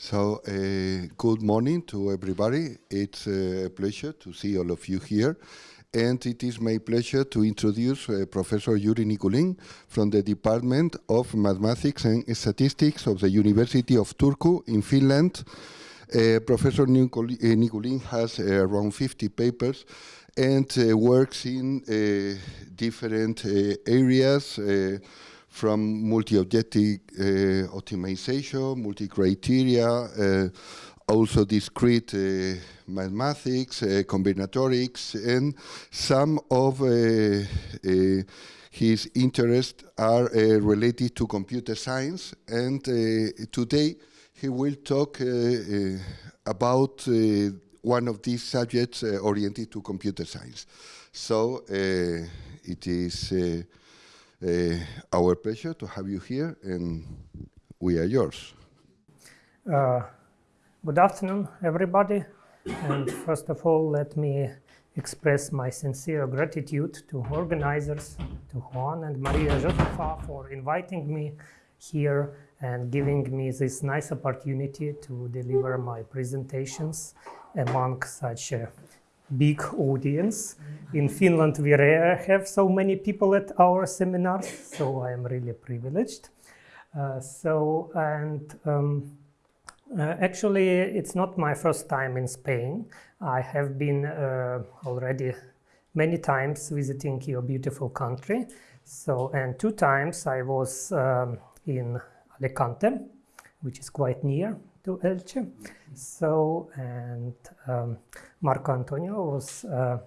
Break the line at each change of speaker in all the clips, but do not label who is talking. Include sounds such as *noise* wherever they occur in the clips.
So, uh, good morning to everybody. It's uh, a pleasure to see all of you here. And it is my pleasure to introduce uh, Professor Yuri Nikulin from the Department of Mathematics and Statistics of the University of Turku in Finland. Uh, Professor Nikulin has uh, around 50 papers and uh, works in different areas from multi-objective uh, optimization, multi-criteria, uh, also discrete uh, mathematics, uh, combinatorics, and some of uh, uh, his interests are related to computer science. And today he will talk about one of these subjects oriented to computer science. So it is uh, our pleasure to have you here, and we are yours.
Uh, good afternoon, everybody. And first of all, let me express my sincere gratitude to organizers, to Juan and Maria Josefa for inviting me here and giving me this nice opportunity to deliver my presentations among such a big audience. In Finland, we rare have so many people at our seminars, so I am really privileged. Uh, so, and um, uh, actually, it's not my first time in Spain. I have been uh, already many times visiting your beautiful country. So, and two times I was um, in Alicante, which is quite near to Elche. So, and um, Marco Antonio was uh,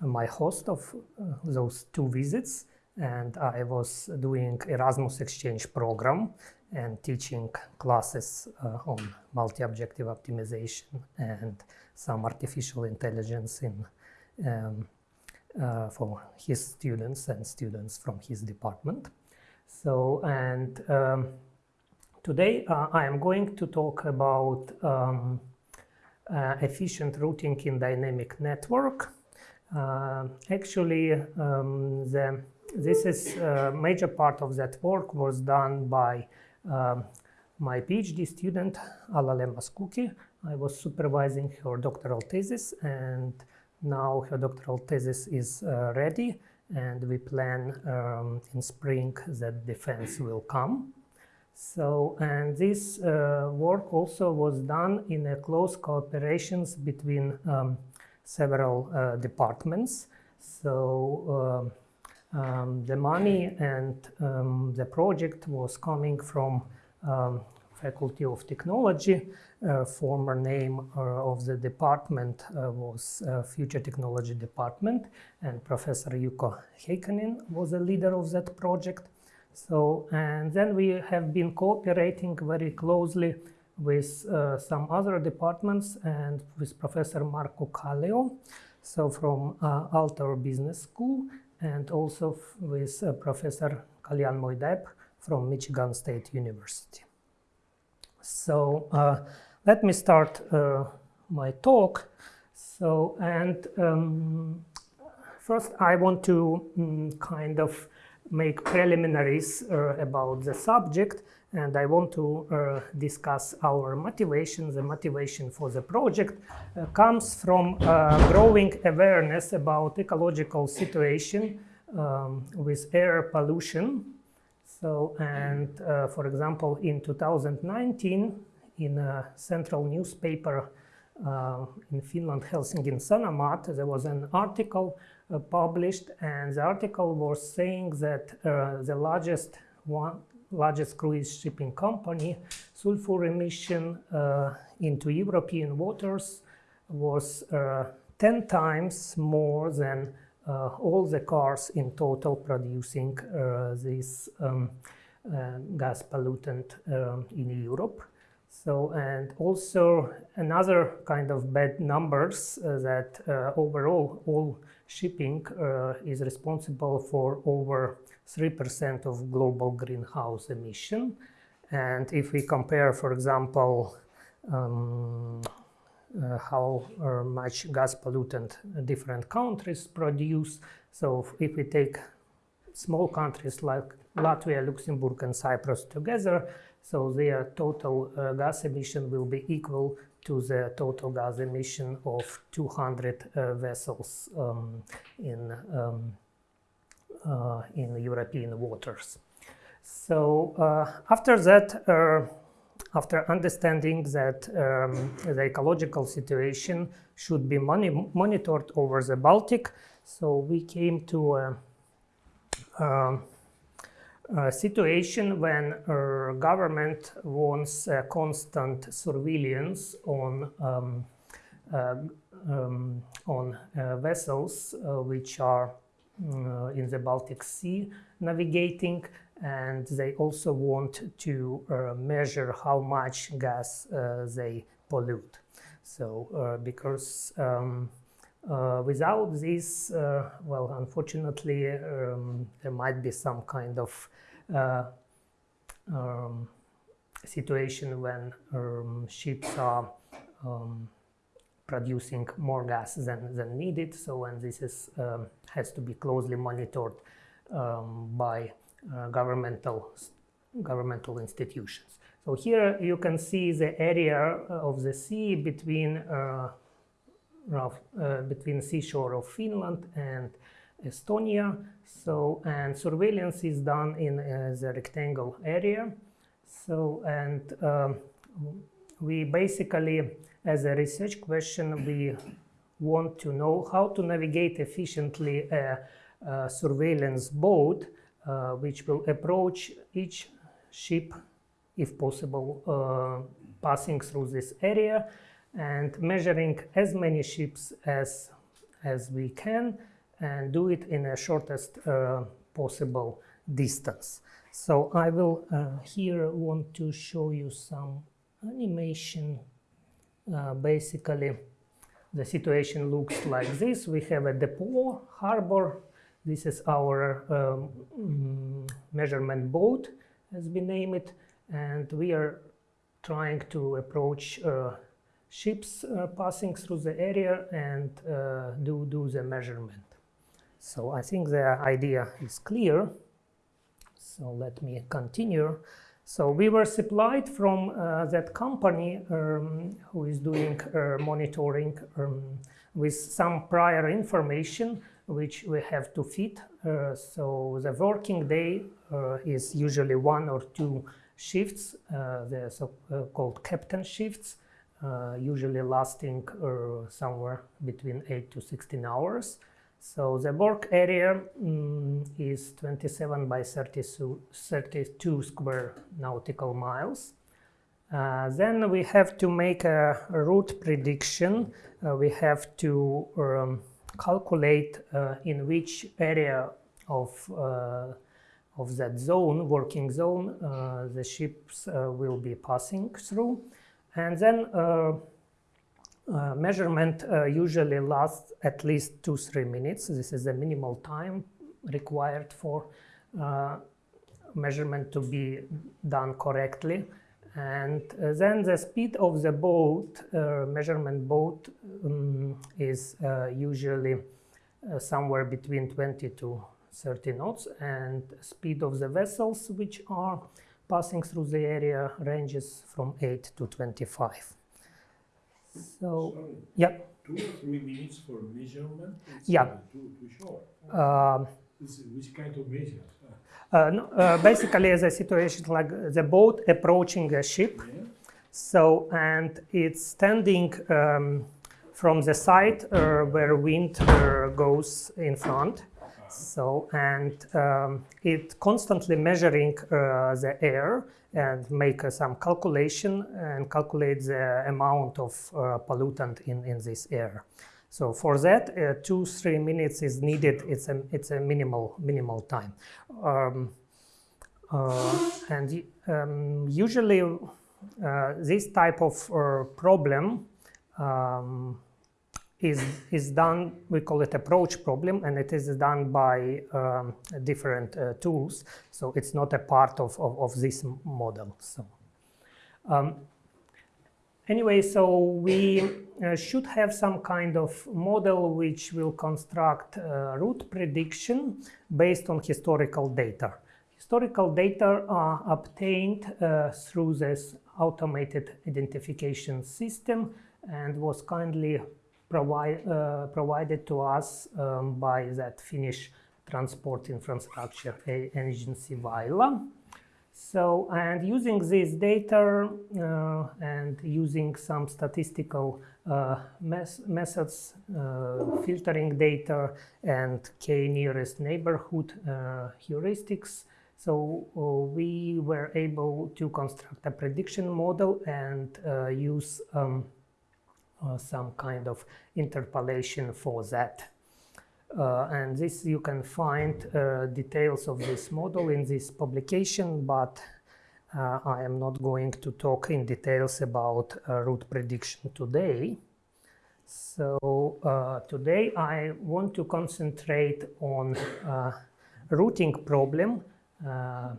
my host of uh, those two visits and I was doing Erasmus exchange program and teaching classes uh, on multi-objective optimization and some artificial intelligence in um, uh, for his students and students from his department. So, and um, today uh, I am going to talk about um, uh, efficient routing in dynamic network. Uh, actually, um, the, this is a major part of that work was done by um, my PhD student, Alaleh Maskooki. I was supervising her doctoral thesis and now her doctoral thesis is uh, ready and we plan um, in spring that defense will come. So, and this uh, work also was done in a close cooperations between um, several uh, departments. So, uh, um, the money and um, the project was coming from um, Faculty of Technology. Uh, former name uh, of the department uh, was Future Technology Department, and Professor Jukka Heikkonen was the leader of that project. So, and then we have been cooperating very closely with uh, some other departments and with Professor Markku Kallio, so from uh, Aalto Business School, and also with uh, Professor Kalyanmoy Deb from Michigan State University. So uh, let me start uh, my talk. So, and um, first I want to um, kind of make preliminaries uh, about the subject and I want to uh, discuss our motivation. The motivation for the project uh, comes from uh, growing awareness about ecological situation um, with air pollution. So, and uh, for example, in 2019, in a central newspaper uh, in Finland, Helsingin Sanomat, there was an article uh, published and the article was saying that uh, the largest one largest cruise shipping company sulfur emission uh, into European waters was 10 times more than uh, all the cars in total producing uh, this um, uh, gas pollutant um, in Europe. So, and also another kind of bad numbers that overall all shipping uh, is responsible for over 3% of global greenhouse emission. And if we compare, for example, um, uh, how uh, much gas pollutant different countries produce, so if we take small countries like Latvia, Luxembourg, and Cyprus together. So their total uh, gas emission will be equal to the total gas emission of 200 uh, vessels um, in, um, uh, in European waters. So uh, after that, uh, after understanding that um, the ecological situation should be moni monitored over the Baltic, so we came to a, a, a situation when a government wants constant surveillance on um, uh, um, on uh, vessels uh, which are uh, in the Baltic Sea navigating and they also want to uh, measure how much gas uh, they pollute. So uh, because um, uh, without this, uh, well, unfortunately, um, there might be some kind of uh, um, situation when um, ships are um, producing more gas than, than needed. So, and this is um, has to be closely monitored by uh, governmental governmental institutions. So here you can see the area of the sea between uh, rough, uh, between seashore of Finland and Estonia. So and surveillance is done in uh, the rectangle area. So and um, we basically, as a research question, we want to know how to navigate efficiently a, a surveillance boat uh, which will approach each ship, if possible, uh, passing through this area and measuring as many ships as, as we can and do it in a shortest uh, possible distance. So I will uh, here want to show you some animation. Uh, basically, the situation looks like this. We have a depot harbor this is our um, mm, measurement boat, as we name it, and we are trying to approach uh, ships uh, passing through the area and uh, do, do the measurement. So I think the idea is clear. So let me continue. So we were supplied from uh, that company um, who is doing uh, monitoring um, with some prior information which we have to fit. Uh, so the working day uh, is usually one or two shifts, the so-called captain shifts, usually lasting somewhere between 8 to 16 hours. So the work area um, is 27 by 32, 32 square nautical miles. Uh, then we have to make a, route prediction. Uh, we have to um, calculate uh, in which area of uh, of that zone, working zone, uh, the ships will be passing through. And then measurement usually lasts at least two, three minutes. This is the minimal time required for measurement to be done correctly. And uh, then the speed of the boat, uh, measurement boat, um, is uh, usually uh, somewhere between 20 to 30 knots. And speed of the vessels which are passing through the area ranges from 8 to 25. So,
Sorry.
yeah.
Two or three minutes for measurement? It's
Yeah.
uh, Too, too short.
Um,
Which kind of measures?
uh, no, uh, basically, the situation like the boat approaching a ship.
Yeah?
So, and it's standing um, from the side uh, where wind uh, goes in front. So, and um, it constantly measuring uh, the air and make uh, some calculation and calculate the amount of uh, pollutant in, in this air. So for that, uh, two, three minutes is needed. It's a, it's a minimal, minimal time. Um, uh, and um, usually uh, this type of problem um, is, is done, we call it approach problem, and it is done by um, different uh, tools. So it's not a part of, of, of this model. So. Um, anyway, so we uh, should have some kind of model which will construct uh, route prediction based on historical data. Historical data are obtained uh, through this automated identification system and was kindly uh, provided to us um, by that Finnish transport infrastructure agency Väylä. So, and using this data uh, and using some statistical uh, methods, uh, filtering data and k nearest neighborhood uh, heuristics, so uh, we were able to construct a prediction model and use um, some kind of interpolation for that. Uh, and this you can find uh, details of this model in this publication, but uh, I am not going to talk in details about route prediction today. So uh, today I want to concentrate on uh, routing problem. Uh,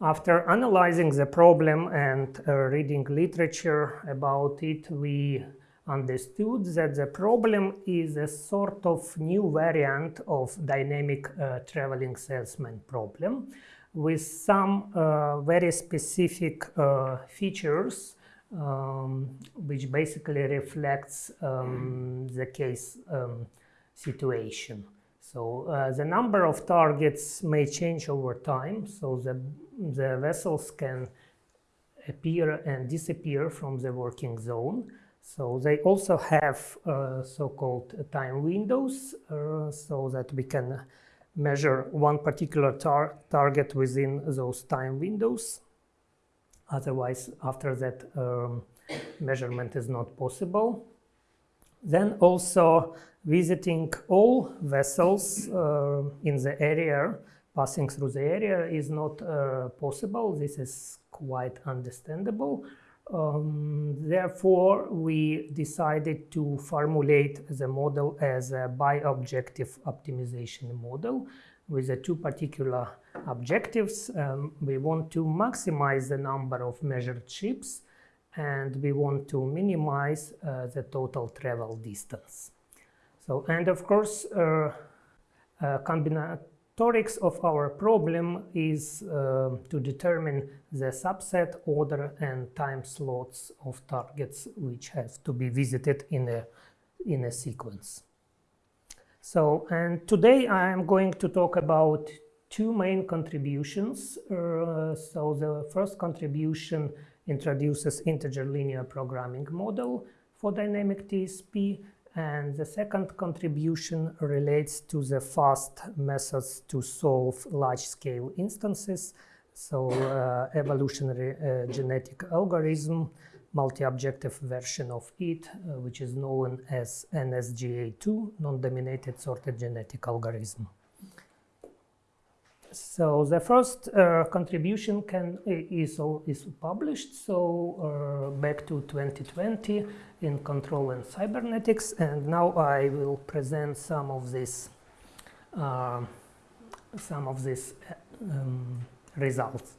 after analyzing the problem and reading literature about it, we understood that the problem is a sort of new variant of dynamic uh, traveling salesman problem with some uh, very specific uh, features um, which basically reflects um, the case um, situation. So uh, the number of targets may change over time, so the, the vessels can appear and disappear from the working zone. So they also have uh, so-called time windows uh, so that we can measure one particular tar target within those time windows. Otherwise, after that, um, measurement is not possible. Then also visiting all vessels uh, in the area, passing through the area is not uh, possible. This is quite understandable. Um, therefore, we decided to formulate the model as a bi-objective optimization model with the two particular objectives. Um, we want to maximize the number of measured trips and we want to minimize uh, the total travel distance. So, and of course, uh, uh, combinatorics of our problem is uh, to determine the subset order and time slots of targets which have to be visited in a, in a sequence. So, and today I am going to talk about two main contributions. Uh, so the first contribution introduces integer linear programming model for dynamic TSP and the second contribution relates to the fast methods to solve large-scale instances. So uh, evolutionary uh, genetic algorithm, multi-objective version of it, uh, which is known as NSGA2, non-dominated sorted genetic algorithm. So the first uh, contribution can is, is published, so uh, back to 2020 in Control and Cybernetics, and now I will present some of this, uh, some of these um, results.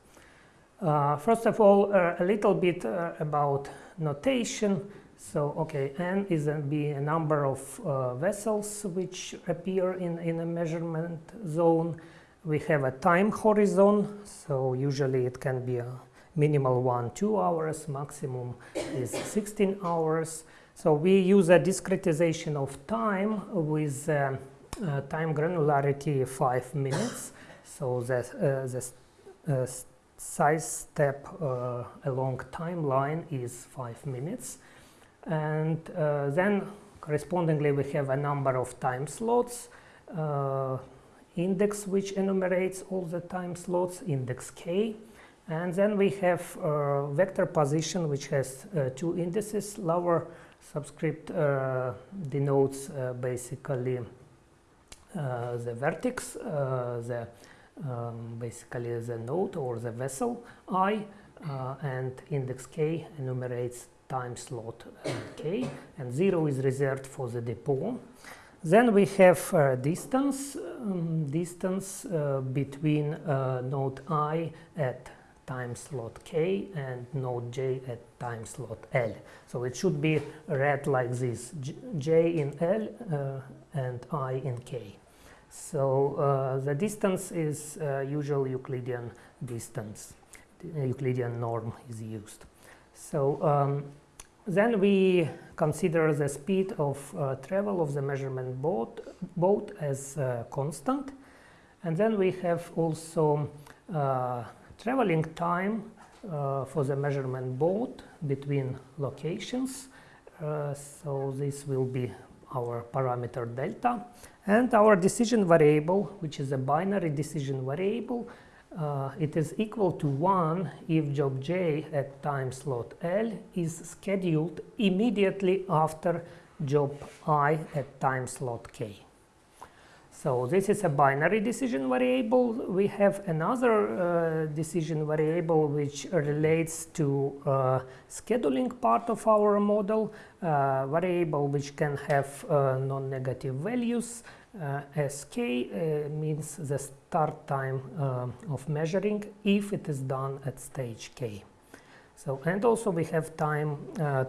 Uh, first of all, uh, a little bit uh, about notation. So, okay, N is a, be a number of vessels which appear in, in a measurement zone we have a time horizon, so usually it can be a minimal one, two hours, maximum is 16 hours. So we use a discretization of time with uh, uh, time granularity five minutes. So the, uh, the uh, size step uh, along timeline is five minutes. And uh, then correspondingly we have a number of time slots index which enumerates all the time slots, index k. And then we have uh, vector position which has uh, two indices. Lower subscript uh, denotes uh, basically uh, the vertex, uh, the um, basically the node or the vessel i, and index k enumerates time slot k, and 0 is reserved for the depot. Then we have uh, distance, um, distance uh, between uh, node i at time slot k and node j at time slot l. So it should be read like this, j, in l uh, and i in k. So uh, the distance is uh, usual Euclidean distance, the Euclidean norm is used. So um, then we consider the speed of uh, travel of the measurement boat, boat as uh, constant. And then we have also uh, traveling time uh, for the measurement boat between locations. Uh, so this will be our parameter delta. And our decision variable, which is a binary decision variable, uh, it is equal to 1 if job j at time slot L is scheduled immediately after job i at time slot k. So this is a binary decision variable. We have another uh, decision variable which relates to uh, scheduling part of our model, uh, variable which can have uh, non-negative values. Uh, sk uh, means the start time of measuring if it is done at stage k. So and also we have time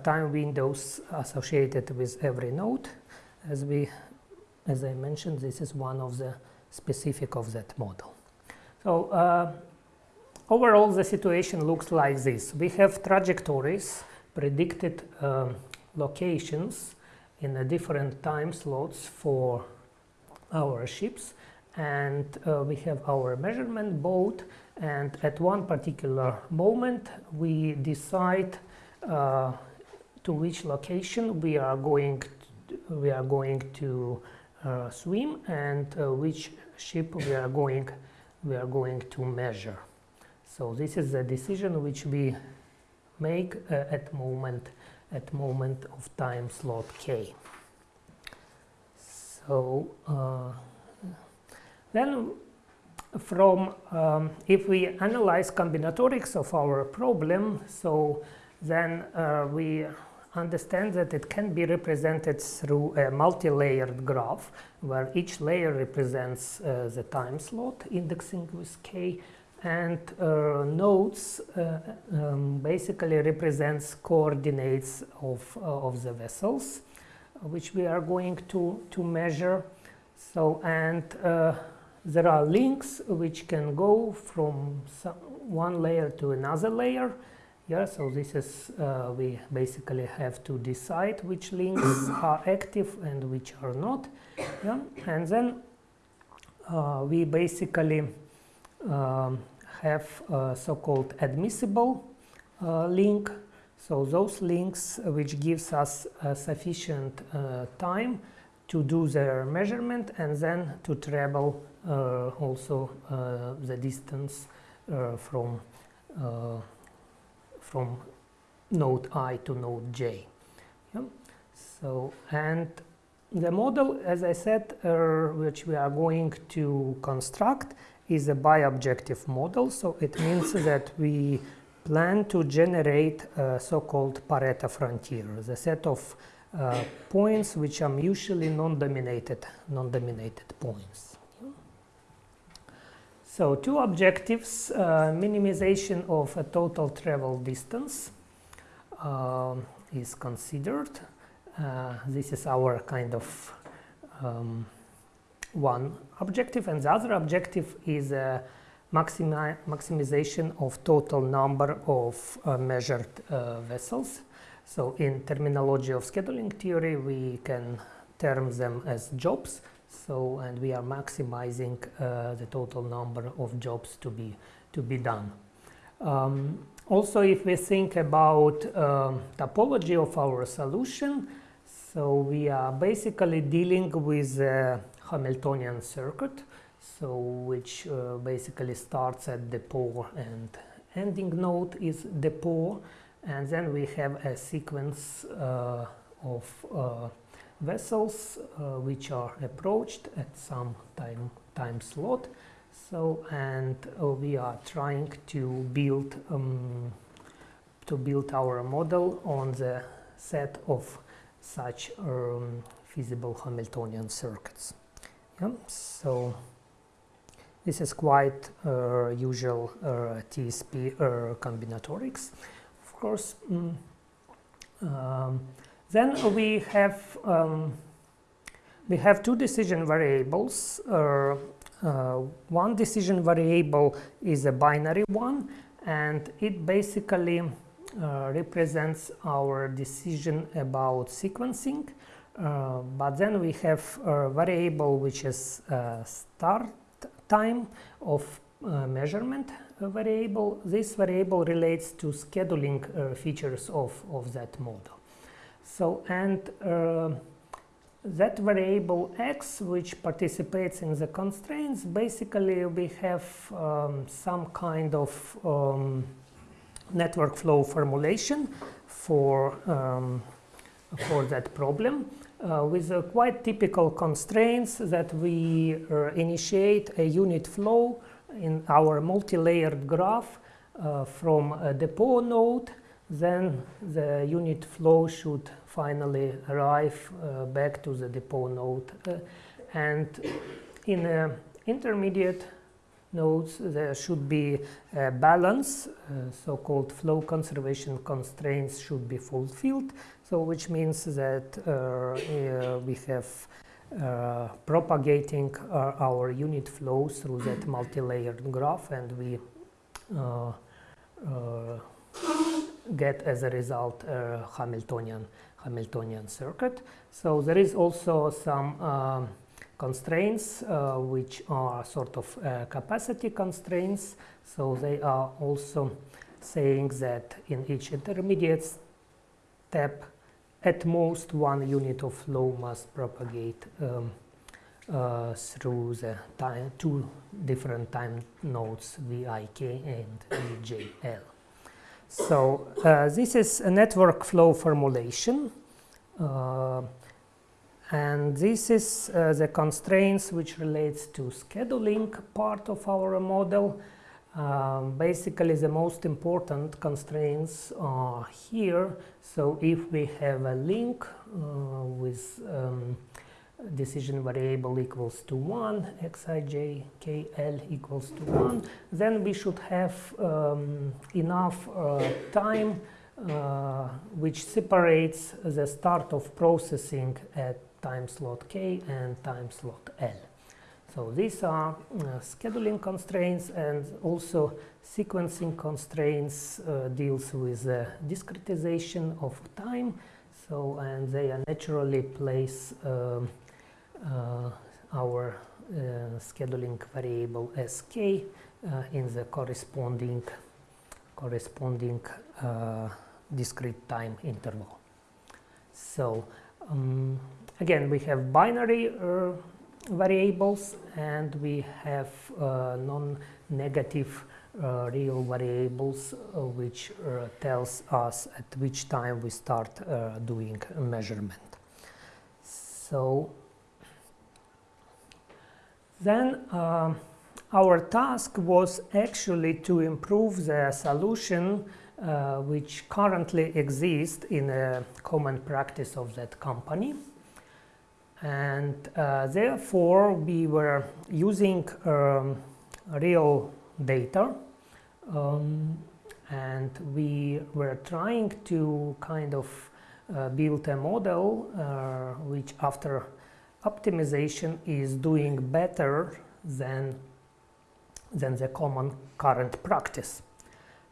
time windows associated with every node as we as I mentioned, this is one of the specific of that model. So uh, overall, the situation looks like this. We have trajectories, predicted um, locations in different time slots for our ships and uh, we have our measurement boat and at one particular moment we decide uh, to which location we are going to, we are going to uh, swim and uh, which ship we are going we are going to measure. So this is the decision which we make uh, at moment at moment of time slot k. So uh, then from um, if we analyze combinatorics of our problem, so then uh, we understand that it can be represented through a multi-layered graph where each layer represents uh, the time slot indexing with k and uh, nodes uh, um, basically represents coordinates of, uh, of the vessels which we are going to, to measure so and uh, there are links which can go from one layer to another layer yeah, so this is, uh, we basically have to decide which links *coughs* are active and which are not. Yeah, and then uh, we basically um, have a so-called admissible uh, link. So those links uh, which gives us sufficient uh, time to do their measurement and then to travel uh, also the distance from from node i to node j. Yeah? So, and the model, as I said, uh, which we are going to construct is a bi-objective model. So it means that we plan to generate a so-called Pareto frontier, the set of uh, points which are mutually non-dominated, non-dominated points. So two objectives, uh, minimization of a total travel distance uh, is considered. Uh, this is our kind of um, one objective and the other objective is a maximi maximization of total number of uh, measured uh, vessels. So in terminology of scheduling theory we can term them as jobs so, and we are maximizing uh, the total number of jobs to be, to be done. Um, also, if we think about um, topology of our solution, so we are basically dealing with a Hamiltonian circuit, so which uh, basically starts at depot and ending node is depot, and then we have a sequence uh, of uh, vessels uh, which are approached at some time time slot so and uh, we are trying to build um, to build our model on the set of such um, feasible Hamiltonian circuits yeah? so this is quite uh, usual uh, TSP uh, combinatorics. Of course, mm, um, then we have um, we have two decision variables. One decision variable is a binary one, and it basically uh, represents our decision about sequencing. Uh, but then we have a variable which is uh, start time of uh, measurement variable. This variable relates to scheduling features of, of that model. So, and that variable x which participates in the constraints basically we have um, some kind of um, network flow formulation for um, for that problem uh, with a quite typical constraints that we uh, initiate a unit flow in our multi-layered graph uh, from a depot node then the unit flow should finally arrive uh, back to the depot node. Uh, and in uh, intermediate nodes, there should be a balance, so-called flow conservation constraints should be fulfilled. So which means that we have uh, propagating uh, our unit flow through that multi-layered graph and we uh, get as a result a Hamiltonian Hamiltonian circuit. So there is also some um, constraints uh, which are sort of uh, capacity constraints. So they are also saying that in each intermediate step at most one unit of flow must propagate um, uh, through the time, two different time nodes VIK and VJL. So uh, this is a network flow formulation. Uh, and this is uh, the constraints which relates to scheduling part of our model. Um, basically, the most important constraints are here. So if we have a link uh, with um, decision variable equals to 1, xij kl equals to 1, then we should have um, enough uh, time uh, which separates the start of processing at time slot k and time slot l. So these are uh, scheduling constraints and also sequencing constraints uh, deals with discretization of time. So and they naturally place um, uh, our uh, scheduling variable sk uh, in the corresponding corresponding discrete time interval. So um, again, we have binary uh, variables and we have uh, non-negative uh, real variables which tells us at which time we start doing a measurement. So then uh, our task was actually to improve the solution uh, which currently exists in a common practice of that company. And uh, therefore, we were using um, real data um, and we were trying to kind of uh, build a model uh, which after optimization is doing better than, than the common current practice.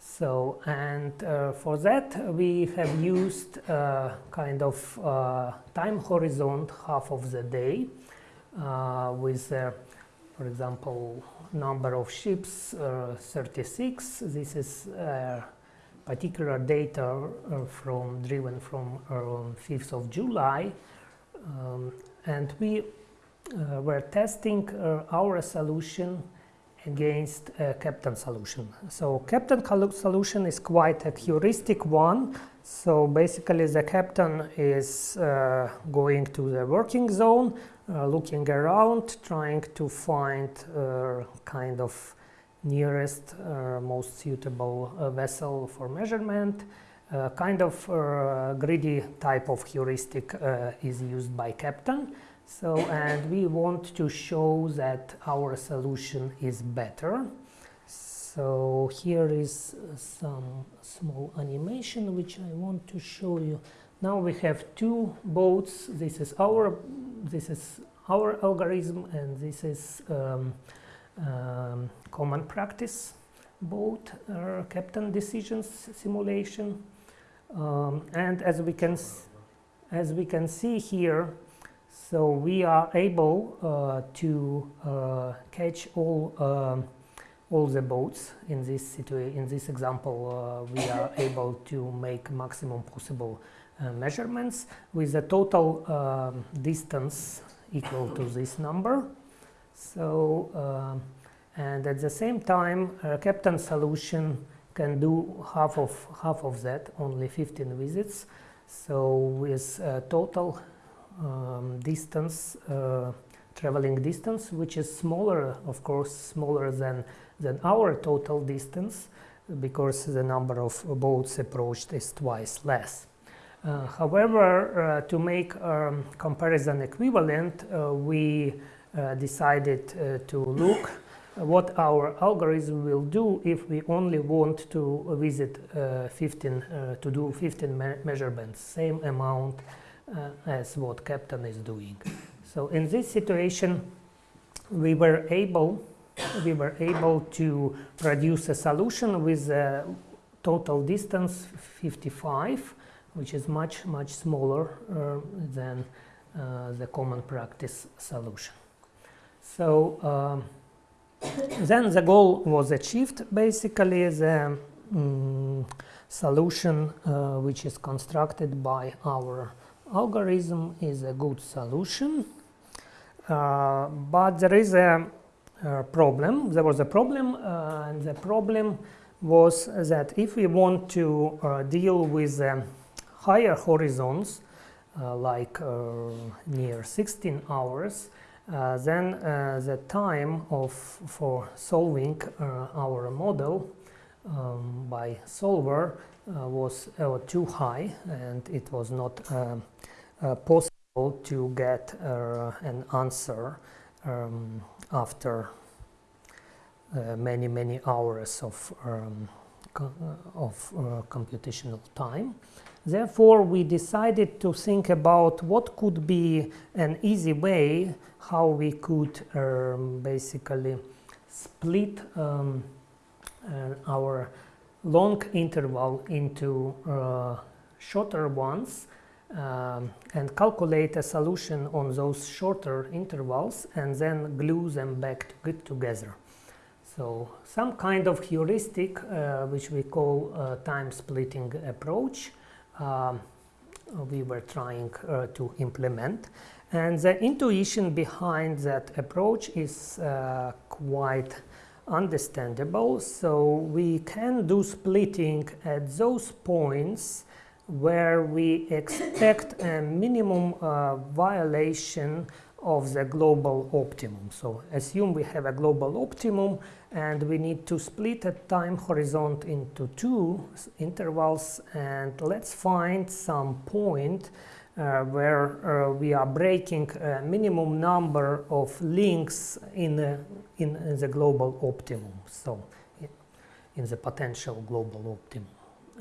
So, and uh, for that we have used uh, kind of uh, time horizon half of the day uh, with, for example, number of ships uh, 36. This is particular data from driven from 5th of July. Um, and we were testing our solution against a Kapton solution. So Kapton solution is quite a heuristic one. So basically the Kapton is uh, going to the working zone, uh, looking around, trying to find uh, kind of nearest, uh, most suitable vessel for measurement. kind of greedy type of heuristic is used by Kapton So, and we want to show that our solution is better. So here is some small animation which I want to show you. Now we have two boats. This is our this is our algorithm, and this is um, um, common practice boat uh, captain decisions simulation. Um, and as we can as we can see here, so we are able uh, to uh, catch all um, all the boats in this situation. In this example, uh, we are *laughs* able to make maximum possible uh, measurements with a total um, distance equal to this number. So, um, and at the same time, a captain solution can do half of half of that, only 15 visits. So, with total um, distance, uh, traveling distance, which is smaller, of course, smaller than than our total distance, because the number of boats approached is twice less. Uh, however, uh, to make um, comparison equivalent, uh, we uh, decided uh, to look what our algorithm will do if we only want to visit uh, 15 to do 15 me measurements, same amount as what Captain is doing. So in this situation, we were able we were able to produce a solution with a total distance 55 which is much much smaller uh, than uh, the common practice solution so um, then the goal was achieved basically the um, solution uh, which is constructed by our algorithm is a good solution uh, but there is a uh, problem. There was a problem, uh, and the problem was that if we want to uh, deal with um, higher horizons, like near 16 hours, uh, then uh, the time of for solving uh, our model um, by solver was too high and it was not possible to get an answer um, after uh, many many hours of um, uh, of uh, computational time. Therefore, we decided to think about what could be an easy way how we could um, basically split um, uh, our long interval into uh, shorter ones um, and calculate a solution on those shorter intervals and then glue them back to together. So some kind of heuristic uh, which we call time splitting approach um, we were trying uh, to implement and the intuition behind that approach is uh, quite understandable so we can do splitting at those points where we expect a minimum uh, violation of the global optimum. So assume we have a global optimum and we need to split a time horizon into two intervals and let's find some point uh, where uh, we are breaking a minimum number of links in, in, in the global optimum. So in the potential global optimum.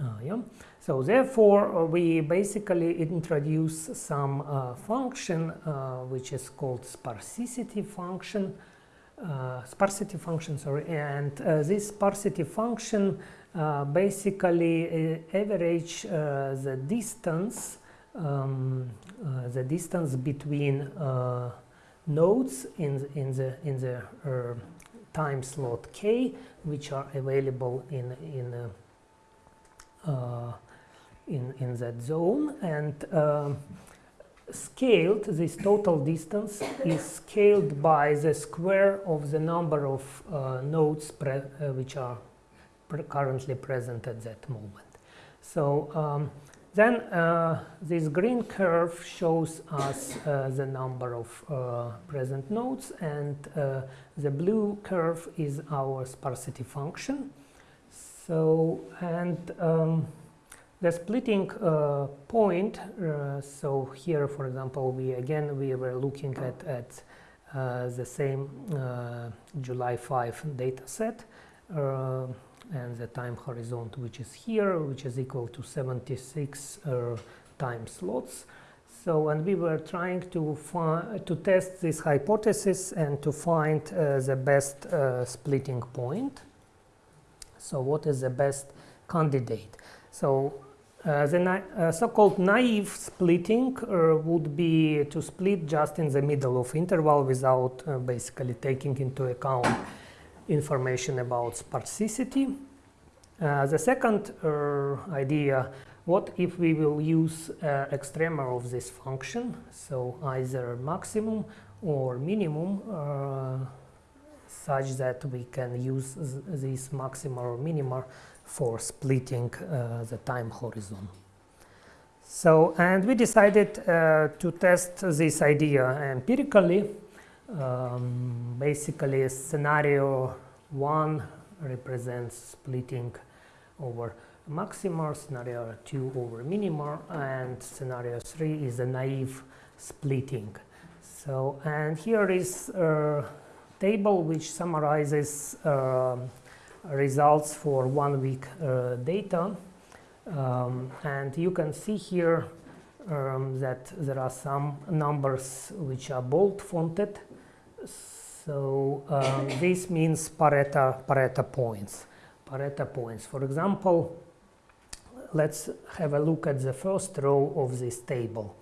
Uh, yeah. So therefore, uh, we basically introduce some uh, function uh, which is called sparsity function, uh, sparsity function, sorry, and uh, this sparsity function basically average the distance, um, the distance between nodes in in the in the time slot k, which are available in in uh, in, in that zone and um, scaled, this total distance is scaled by the square of the number of uh, nodes uh, which are pre currently present at that moment. So um, then uh, this green curve shows us uh, the number of uh, present nodes and uh, the blue curve is our sparsity function. So, and um, the splitting uh, point, uh, so here, for example, we again, we were looking at, at uh, the same uh, July 5 data set uh, and the time horizon which is here, which is equal to 76 uh, time slots. So, and we were trying to to test this hypothesis and to find the best splitting point. So, what is the best candidate? So, uh, the uh, so-called naive splitting uh, would be to split just in the middle of interval without uh, basically taking into account information about sparsity. Uh, the second idea what if we will use extrema of this function, so either maximum or minimum, such that we can use this maxima or minima for splitting uh, the time horizon. So, and we decided uh, to test this idea empirically. Um, basically, scenario 1 represents splitting over maxima, scenario 2 over minima, and scenario 3 is a naive splitting. So, and here is a table which summarizes uh, results for one week uh, data. Um, and you can see here um, that there are some numbers which are bold fonted. So um, *coughs* this means Pareto, Pareto points. Pareto points. For example, let's have a look at the first row of this table.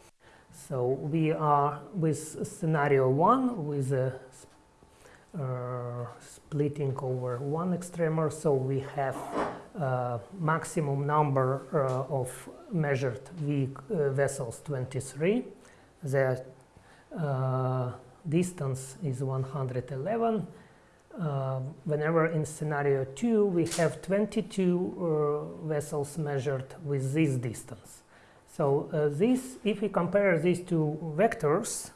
So we are with scenario one with a splitting over one extremer, so we have uh, maximum number uh, of measured v uh, vessels 23. The uh, distance is 111 uh, whenever in scenario 2 we have 22 uh, vessels measured with this distance. So uh, this, if we compare these two vectors,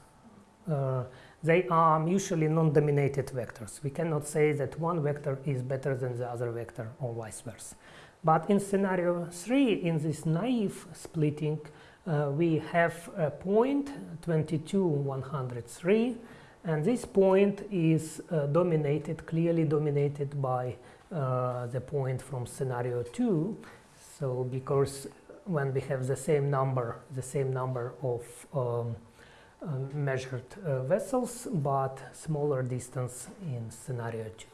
uh, they are mutually non-dominated vectors. We cannot say that one vector is better than the other vector or vice versa. But in scenario 3, in this naive splitting, uh, we have a point 22, 103, and this point is uh, dominated, clearly dominated by uh, the point from scenario 2. So because when we have the same number, the same number of um, measured uh, vessels, but smaller distance in scenario 2.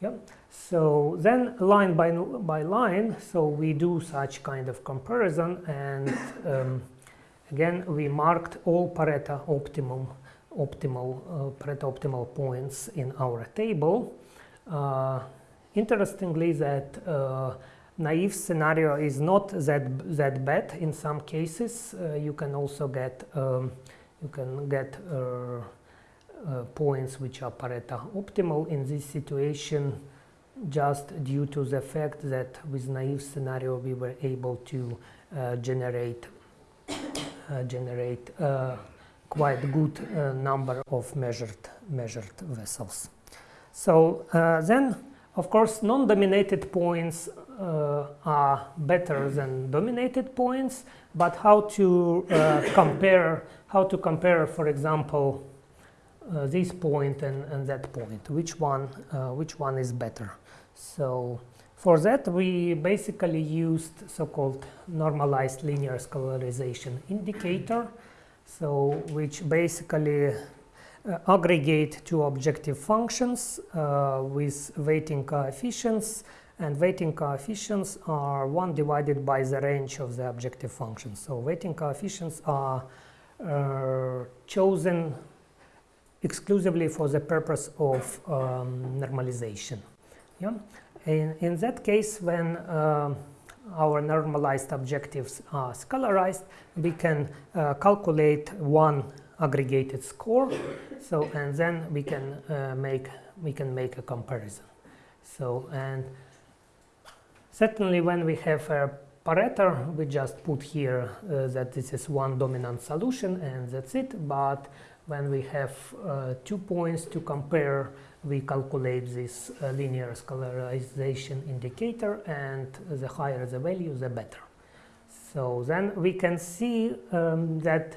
Yep. So then line by, by line, so we do such kind of comparison and um, again we marked all Pareto optimum optimal uh, Pareto optimal points in our table. Uh, interestingly, that uh, naive scenario is not that that bad in some cases. you can also get um, you can get uh, points which are Pareto optimal in this situation just due to the fact that with naive scenario we were able to uh, generate uh, generate quite good uh, number of measured measured vessels. So uh, then, of course, non-dominated points uh, are better than dominated points. But how to uh, compare? How to compare, for example, uh, this point and, and that point? Which one? Uh, which one is better? So. For that, we basically used so-called normalized linear scalarization indicator so which basically uh, aggregate two objective functions uh, with weighting coefficients and weighting coefficients are 1 divided by the range of the objective function. So weighting coefficients are uh, chosen exclusively for the purpose of um, normalization. Yeah? In, in that case, when uh, our normalized objectives are scalarized, we can uh, calculate one aggregated score. So, and then we can uh, make we can make a comparison. So, and certainly when we have a Pareto, we just put here uh, that this is one dominant solution and that's it. But when we have uh, two points to compare we calculate this uh, linear scalarization indicator and the higher the value the better. So then we can see um, that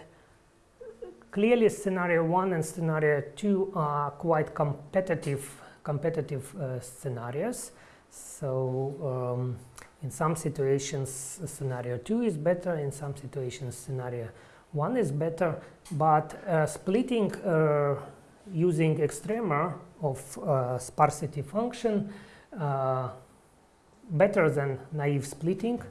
clearly scenario one and scenario two are quite competitive competitive uh, scenarios. So um, in some situations scenario two is better, in some situations scenario one is better, but uh, splitting uh, using extrema of uh, sparsity function uh, better than naive splitting.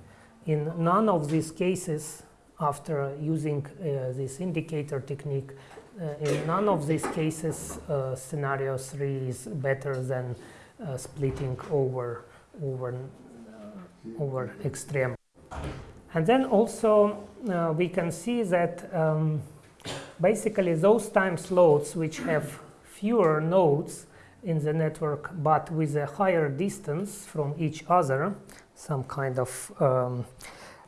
In none of these cases, after using uh, this indicator technique, uh, in none of these cases, uh, scenario 3 is better than uh, splitting over, over, uh, over extreme. And then also uh, we can see that um, basically those time slots which have fewer nodes in the network but with a higher distance from each other, some kind of um,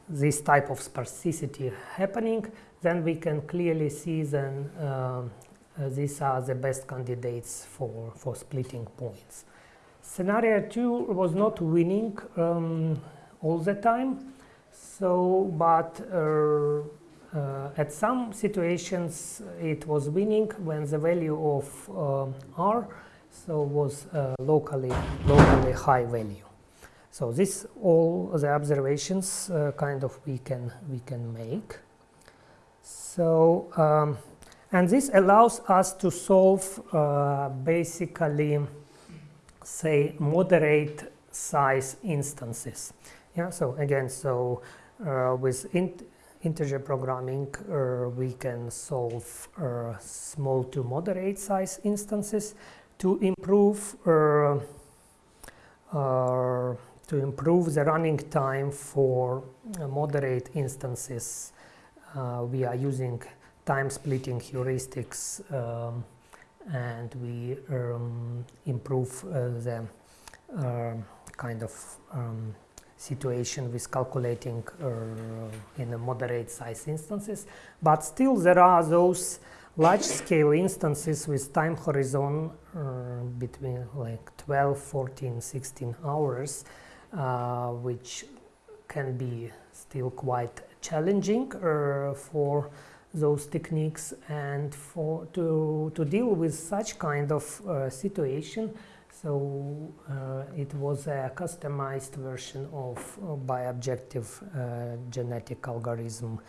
this type of sparsity happening, then we can clearly see then uh, uh, these are the best candidates for, for splitting points. Scenario 2 was not winning um, all the time, so but uh, uh, at some situations it was winning when the value of um, R so was uh, locally locally high value. So this all the observations uh, kind of we can we can make. So um, and this allows us to solve uh, basically say moderate size instances. Yeah. So again, so uh, with int integer programming, uh, we can solve uh, small to moderate size instances to improve uh, uh, to improve the running time for uh, moderate instances. we are using time splitting heuristics um, and we um, improve the kind of um, situation with calculating uh, in a moderate size instances. But still there are those large scale instances with time horizon uh, between like 12 14 16 hours uh, which can be still quite challenging uh, for those techniques and for to to deal with such kind of uh, situation so uh, it was a customized version of uh, bi-objective genetic algorithm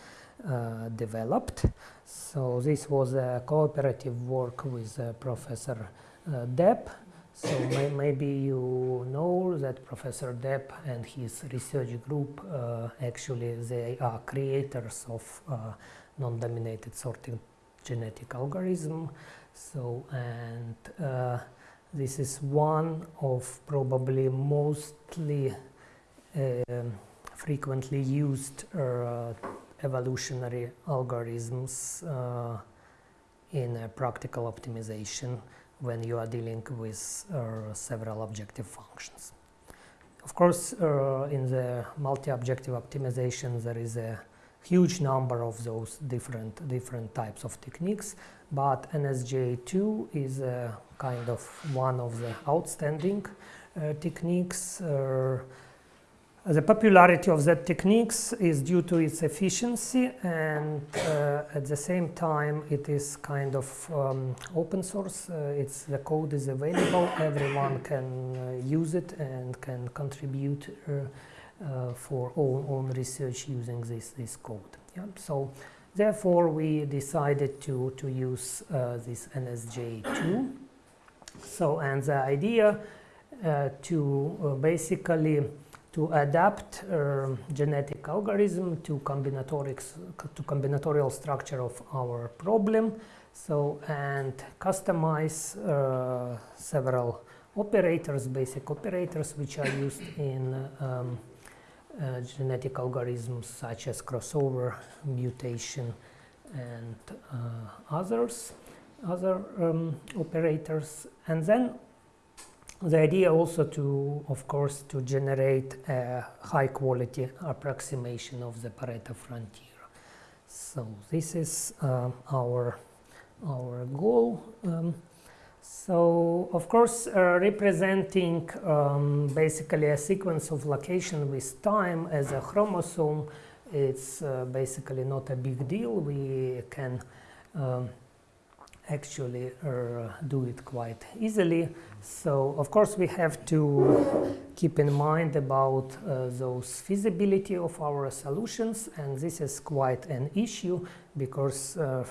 uh, developed. So this was a cooperative work with uh, Professor uh, Deb. So may maybe you know that Professor Deb and his research group actually they are creators of non-dominated sorting genetic algorithm. So and uh, this is one of probably mostly uh, frequently used uh, evolutionary algorithms uh, in practical optimization when you are dealing with uh, several objective functions. Of course, uh, in the multi-objective optimization, there is a huge number of those different different types of techniques, but NSGA2 is a kind of one of the outstanding uh, techniques. Uh, the popularity of that techniques is due to its efficiency and uh, at the same time it is kind of um, open source. Uh, it's the code is available, everyone can uh, use it and can contribute uh, uh, for own, own research using this, this code. Yeah? So therefore we decided to, to use uh, this NSGA2. So and the idea to basically to adapt um, genetic algorithm to combinatorics to combinatorial structure of our problem so and customize uh, several operators basic operators which are used in um, uh, genetic algorithms such as crossover mutation and uh, others other um, operators and then the idea also to, of course, to generate a high quality approximation of the Pareto frontier. So this is uh, our, our goal. Um, so, of course, uh, representing um, basically a sequence of location with time as a chromosome it's uh, basically not a big deal. We can um, actually uh, do it quite easily. So of course we have to keep in mind about uh, those feasibility of our solutions and this is quite an issue because uh, uh,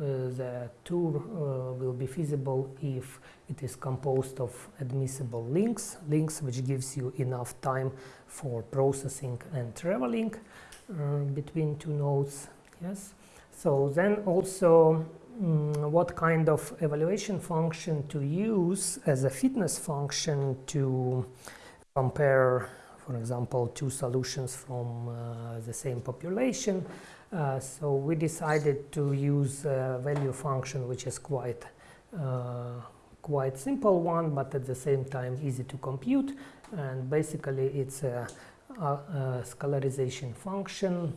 the tour uh, will be feasible if it is composed of admissible links, links which gives you enough time for processing and traveling uh, between two nodes. Yes. So then also mm, what kind of evaluation function to use as a fitness function to compare, for example, two solutions from uh, the same population. Uh, so we decided to use a value function which is quite uh, quite simple one, but at the same time easy to compute. And basically it's a, a, a scalarization function.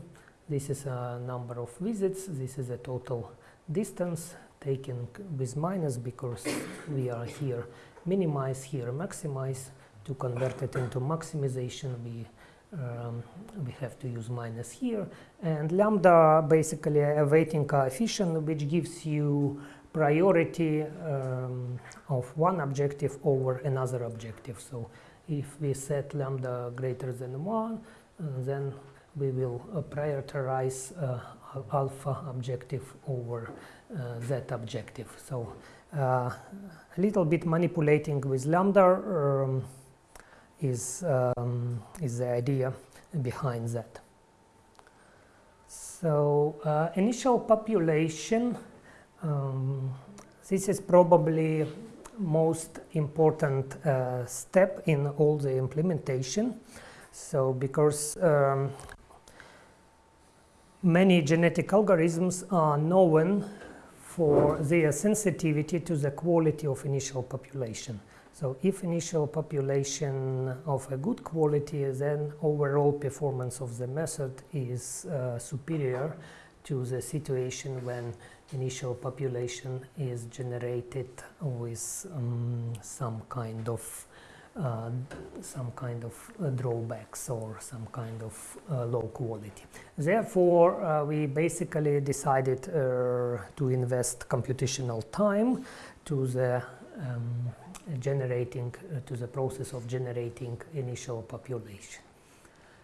This is a number of visits. This is a total distance taken with minus because we are here minimize here maximize to convert it into maximization we um, we have to use minus here and lambda basically a weighting coefficient which gives you priority um, of one objective over another objective so if we set lambda greater than 1 uh, then we will uh, prioritize uh, alpha objective over uh, that objective. So uh, a little bit manipulating with lambda um, is, um, is the idea behind that. So uh, initial population, um, this is probably most important uh, step in all the implementation. So because um, many genetic algorithms are known for their sensitivity to the quality of initial population. So if initial population of a good quality, then overall performance of the method is uh, superior to the situation when initial population is generated with um, some kind of uh, some kind of uh, drawbacks or some kind of uh, low quality. Therefore, uh, we basically decided uh, to invest computational time to the um, generating uh, to the process of generating initial population.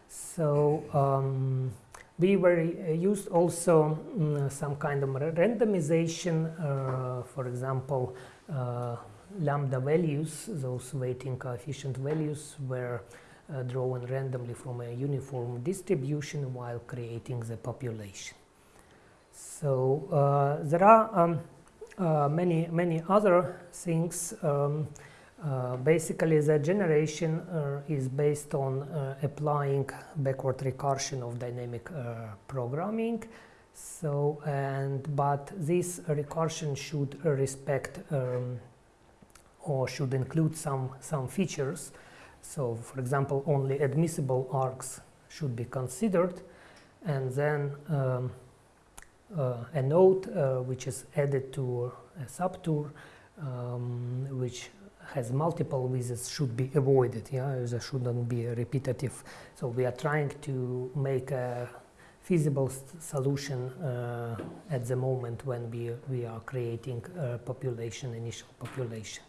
So um, we were used also um, some kind of randomization, for example lambda values, those weighting coefficient values were uh, drawn randomly from a uniform distribution while creating the population. So uh, there are um, uh, many many other things. Um, uh, basically, the generation uh, is based on uh, applying backward recursion of dynamic programming. So and but this recursion should respect um, or should include some, some features. So for example, only admissible arcs should be considered and then um, uh, a node uh, which is added to a subtour um, which has multiple visits should be avoided. Yeah, there shouldn't be repetitive. So we are trying to make a feasible solution uh, at the moment when we, we are creating a population, initial population.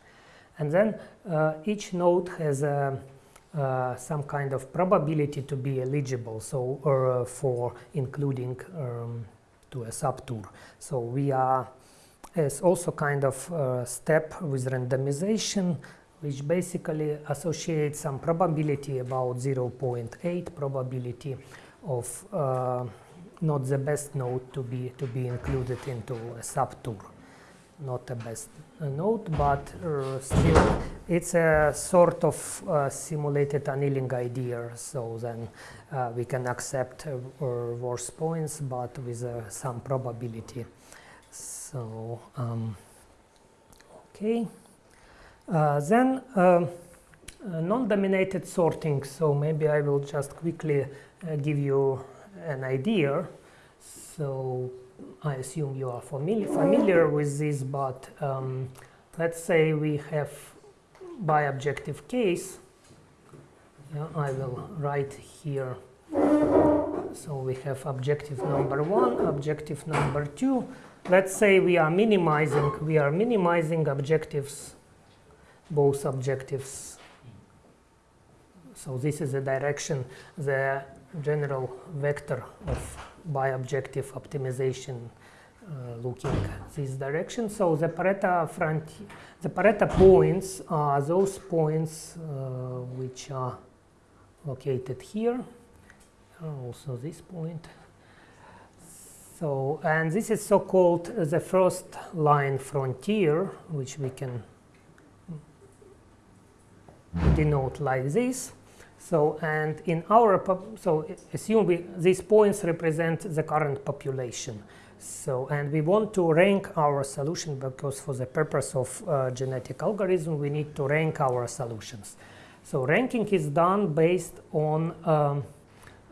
And then uh, each node has a, uh, some kind of probability to be eligible, so uh, for including um, to a subtour. So we are as also kind of step with randomization, which basically associates some probability about 0.8 probability of uh, not the best node to be to be included into a subtour not the best node, but uh, still it's a sort of uh, simulated annealing idea. So then uh, we can accept uh, worse points, but with uh, some probability. So um, okay, uh, then um, non-dominated sorting. So maybe I will just quickly give you an idea. So I assume you are familiar, familiar with this, but um, let's say we have bi-objective case. Yeah, I will write here So we have objective number one, objective number two. Let's say we are minimizing, we are minimizing objectives, both objectives. So this is the direction, the general vector of bi-objective optimization uh, looking this direction. So the Pareto front, the Pareto points are those points uh, which are located here, also this point. So, and this is so-called the first line frontier, which we can denote like this. So, and in our, so assume we, these points represent the current population. So, and we want to rank our solution because for the purpose of uh, genetic algorithm, we need to rank our solutions. So ranking is done based on um,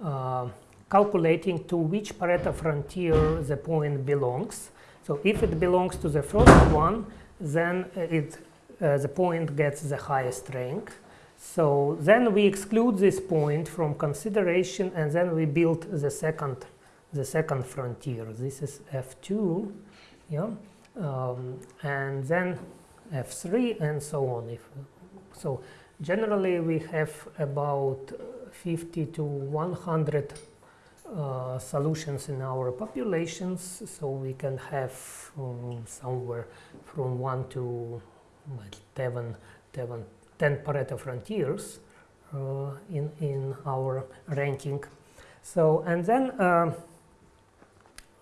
uh, calculating to which Pareto frontier the point belongs. So if it belongs to the first one, then it, uh, the point gets the highest rank. So then we exclude this point from consideration and then we build the second, the second frontier. This is F2, yeah, um, and then F3 and so on. If, so generally we have about 50 to 100 uh, solutions in our populations, so we can have um, somewhere from 1 to 10, 10, 10 Pareto frontiers uh, in, in our ranking. So, and then uh,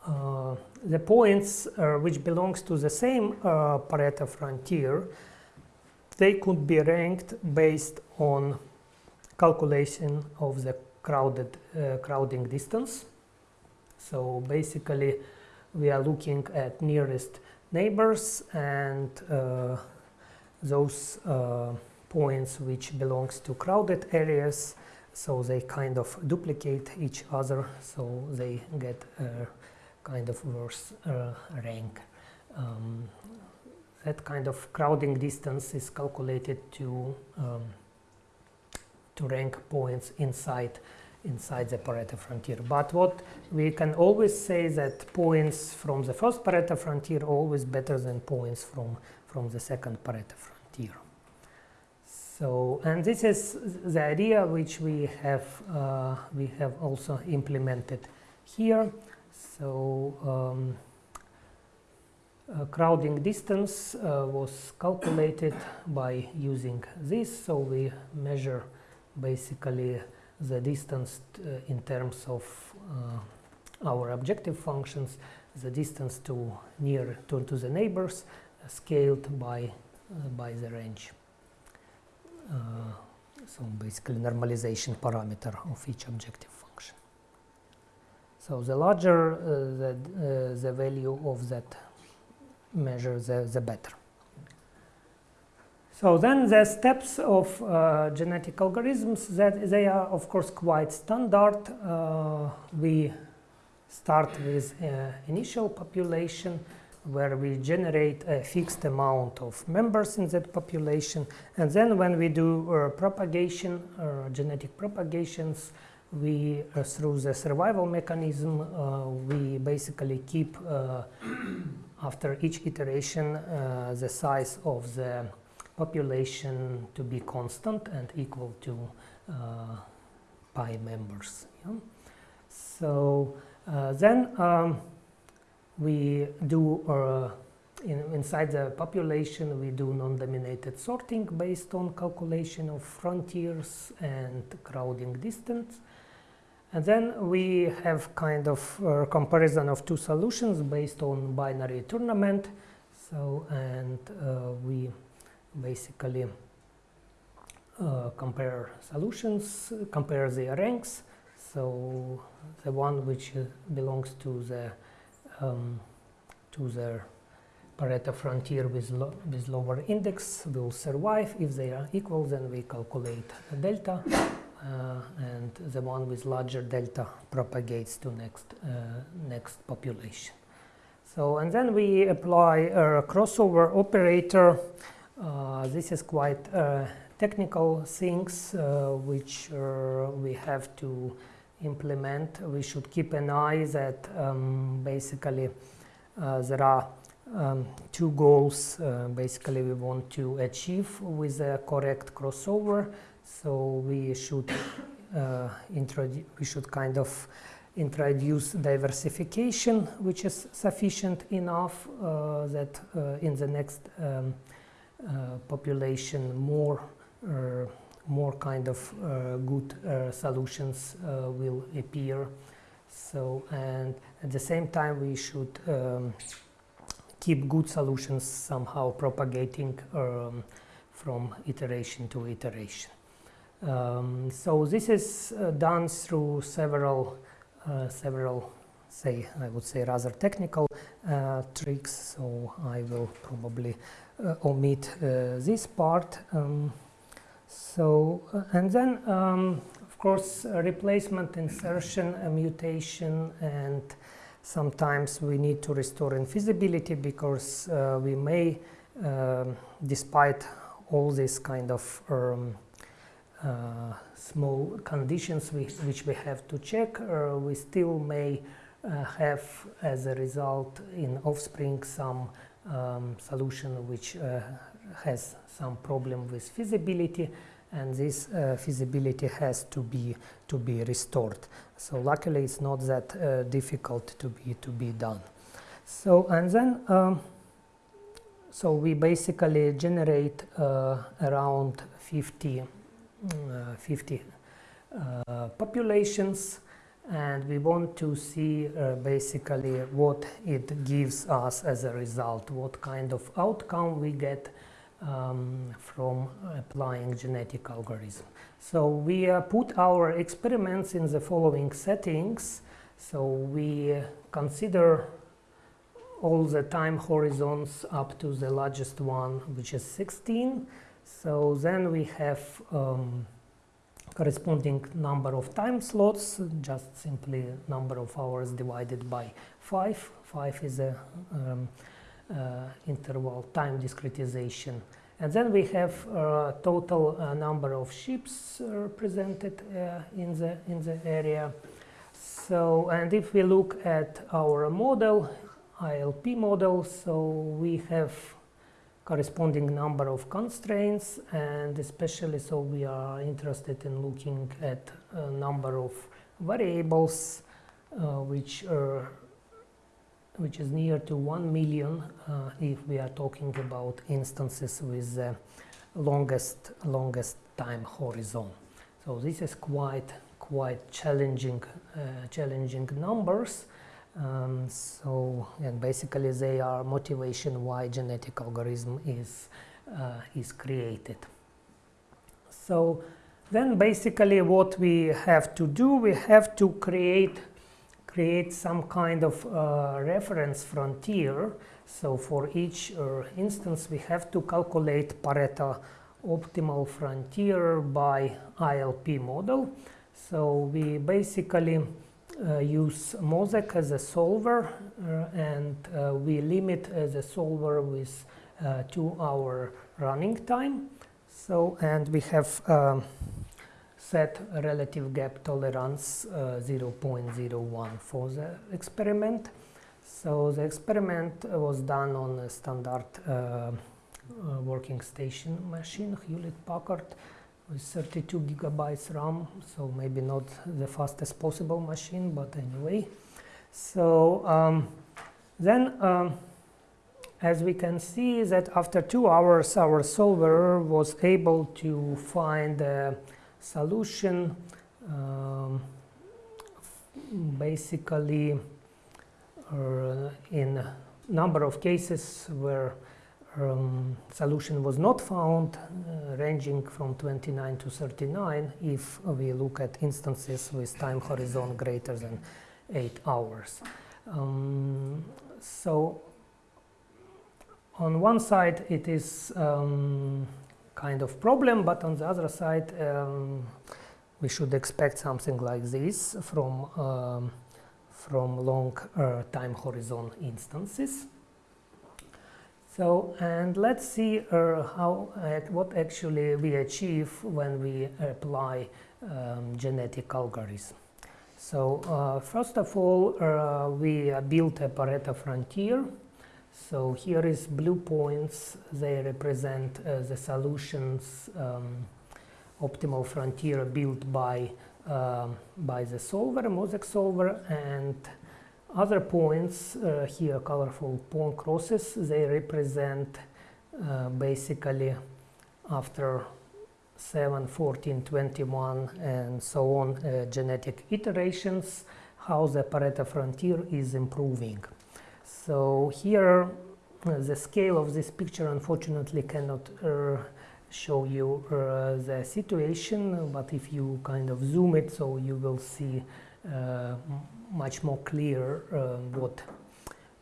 uh the points which belongs to the same Pareto frontier, they could be ranked based on calculation of the crowded uh, crowding distance. So basically we are looking at nearest neighbors and uh, those uh, points which belongs to crowded areas so they kind of duplicate each other so they get a kind of worse uh, rank. Um, that kind of crowding distance is calculated to um, to rank points inside inside the Pareto frontier. But what we can always say that points from the first Pareto frontier always better than points from, from the second Pareto frontier. So, and this is the idea which we have, uh, we have also implemented here. So, um, uh, crowding distance uh, was calculated by using this. So we measure basically the distance uh, in terms of uh, our objective functions, the distance to near to, to the neighbors scaled by, by the range. So basically normalization parameter of each objective function. So the larger the, the value of that measure, the, the better. So then the steps of uh, genetic algorithms that they are of course quite standard. Uh, we start with uh, initial population where we generate a fixed amount of members in that population and then when we do uh, propagation or uh, genetic propagations we uh, through the survival mechanism we basically keep after each iteration the size of the population to be constant and equal to uh, pi members. Yeah? So uh, then um, we do uh, in, inside the population we do non-dominated sorting based on calculation of frontiers and crowding distance. And then we have kind of comparison of two solutions based on binary tournament. So, and uh, we basically uh, compare solutions, compare their ranks. So the one which uh, belongs to the um, to the Pareto frontier with, lo with lower index will survive. If they are equal, then we calculate delta, uh, and the one with larger delta propagates to next uh, next population. So and then we apply a crossover operator uh, this is quite uh, technical things uh, which we have to implement, we should keep an eye that um, basically uh, there are um, two goals uh, basically we want to achieve with a correct crossover. So we should uh, introduce, we should kind of introduce diversification, which is sufficient enough uh, that uh, in the next um, uh, population more more kind of uh, good uh, solutions will appear. So and at the same time we should um, keep good solutions somehow propagating um, from iteration to iteration. Um, so this is uh, done through several, uh, several, say, I would say rather technical uh, tricks. So I will probably uh, omit uh, this part. Um, so uh, and then, um, of course, replacement, insertion, mutation, and sometimes we need to restore infeasibility because we may, um, despite all these kind of um, uh, small conditions which, which we have to check, uh, we still may uh, have as a result in offspring some um, solution which has some problem with feasibility and this uh, feasibility has to be to be restored. So luckily it's not that uh, difficult to be to be done. So and then um, so we basically generate uh, around 50 uh, 50 uh, populations and we want to see uh, basically what it gives us as a result, what kind of outcome we get um, from applying genetic algorithm. So we uh, put our experiments in the following settings. So we consider all the time horizons up to the largest one, which is 16. So then we have um, corresponding number of time slots, just simply number of hours divided by 5. 5 is a um, uh, interval time discretization. And then we have uh, total uh, number of ships represented uh, in, the, in the area. So, and if we look at our model, ILP model, so we have corresponding number of constraints and especially so we are interested in looking at a number of variables uh, which are which is near to 1 million uh, if we are talking about instances with the longest longest time horizon so this is quite quite challenging uh, challenging numbers um, so, and basically they are motivation why genetic algorithm is, uh, is created. So then basically what we have to do, we have to create, create some kind of uh, reference frontier. So for each uh, instance, we have to calculate Pareto optimal frontier by ILP model. So we basically uh, use MOSEK as a solver uh, and uh, we limit the solver with two hour running time. So, and we have um, set relative gap tolerance uh, 0.01 for the experiment. So the experiment was done on a standard uh, uh, working station machine, Hewlett Packard with 32 gigabytes RAM, so maybe not the fastest possible machine, but anyway. So um, then, um, as we can see that after two hours, our solver was able to find a solution um, basically uh, in a number of cases where um, solution was not found, uh, ranging from 29 to 39 if we look at instances with time horizon greater than 8 hours. Um, so on one side it is um, kind of problem, but on the other side um, we should expect something like this from, um, from long uh, time horizon instances. So, and let's see uh, how, uh, what actually we achieve when we apply um, genetic algorithm. So uh, first of all, uh, we built a Pareto frontier. So here is blue points. They represent uh, the solutions um, optimal frontier built by um, by the solver, MOSEK solver, and other points uh, here, colorful point crosses. They represent uh, basically after 7, 14, 21, and so on uh, genetic iterations, how the Pareto frontier is improving. So here, uh, the scale of this picture unfortunately cannot uh, show you uh, the situation, but if you kind of zoom it, so you will see much more clear what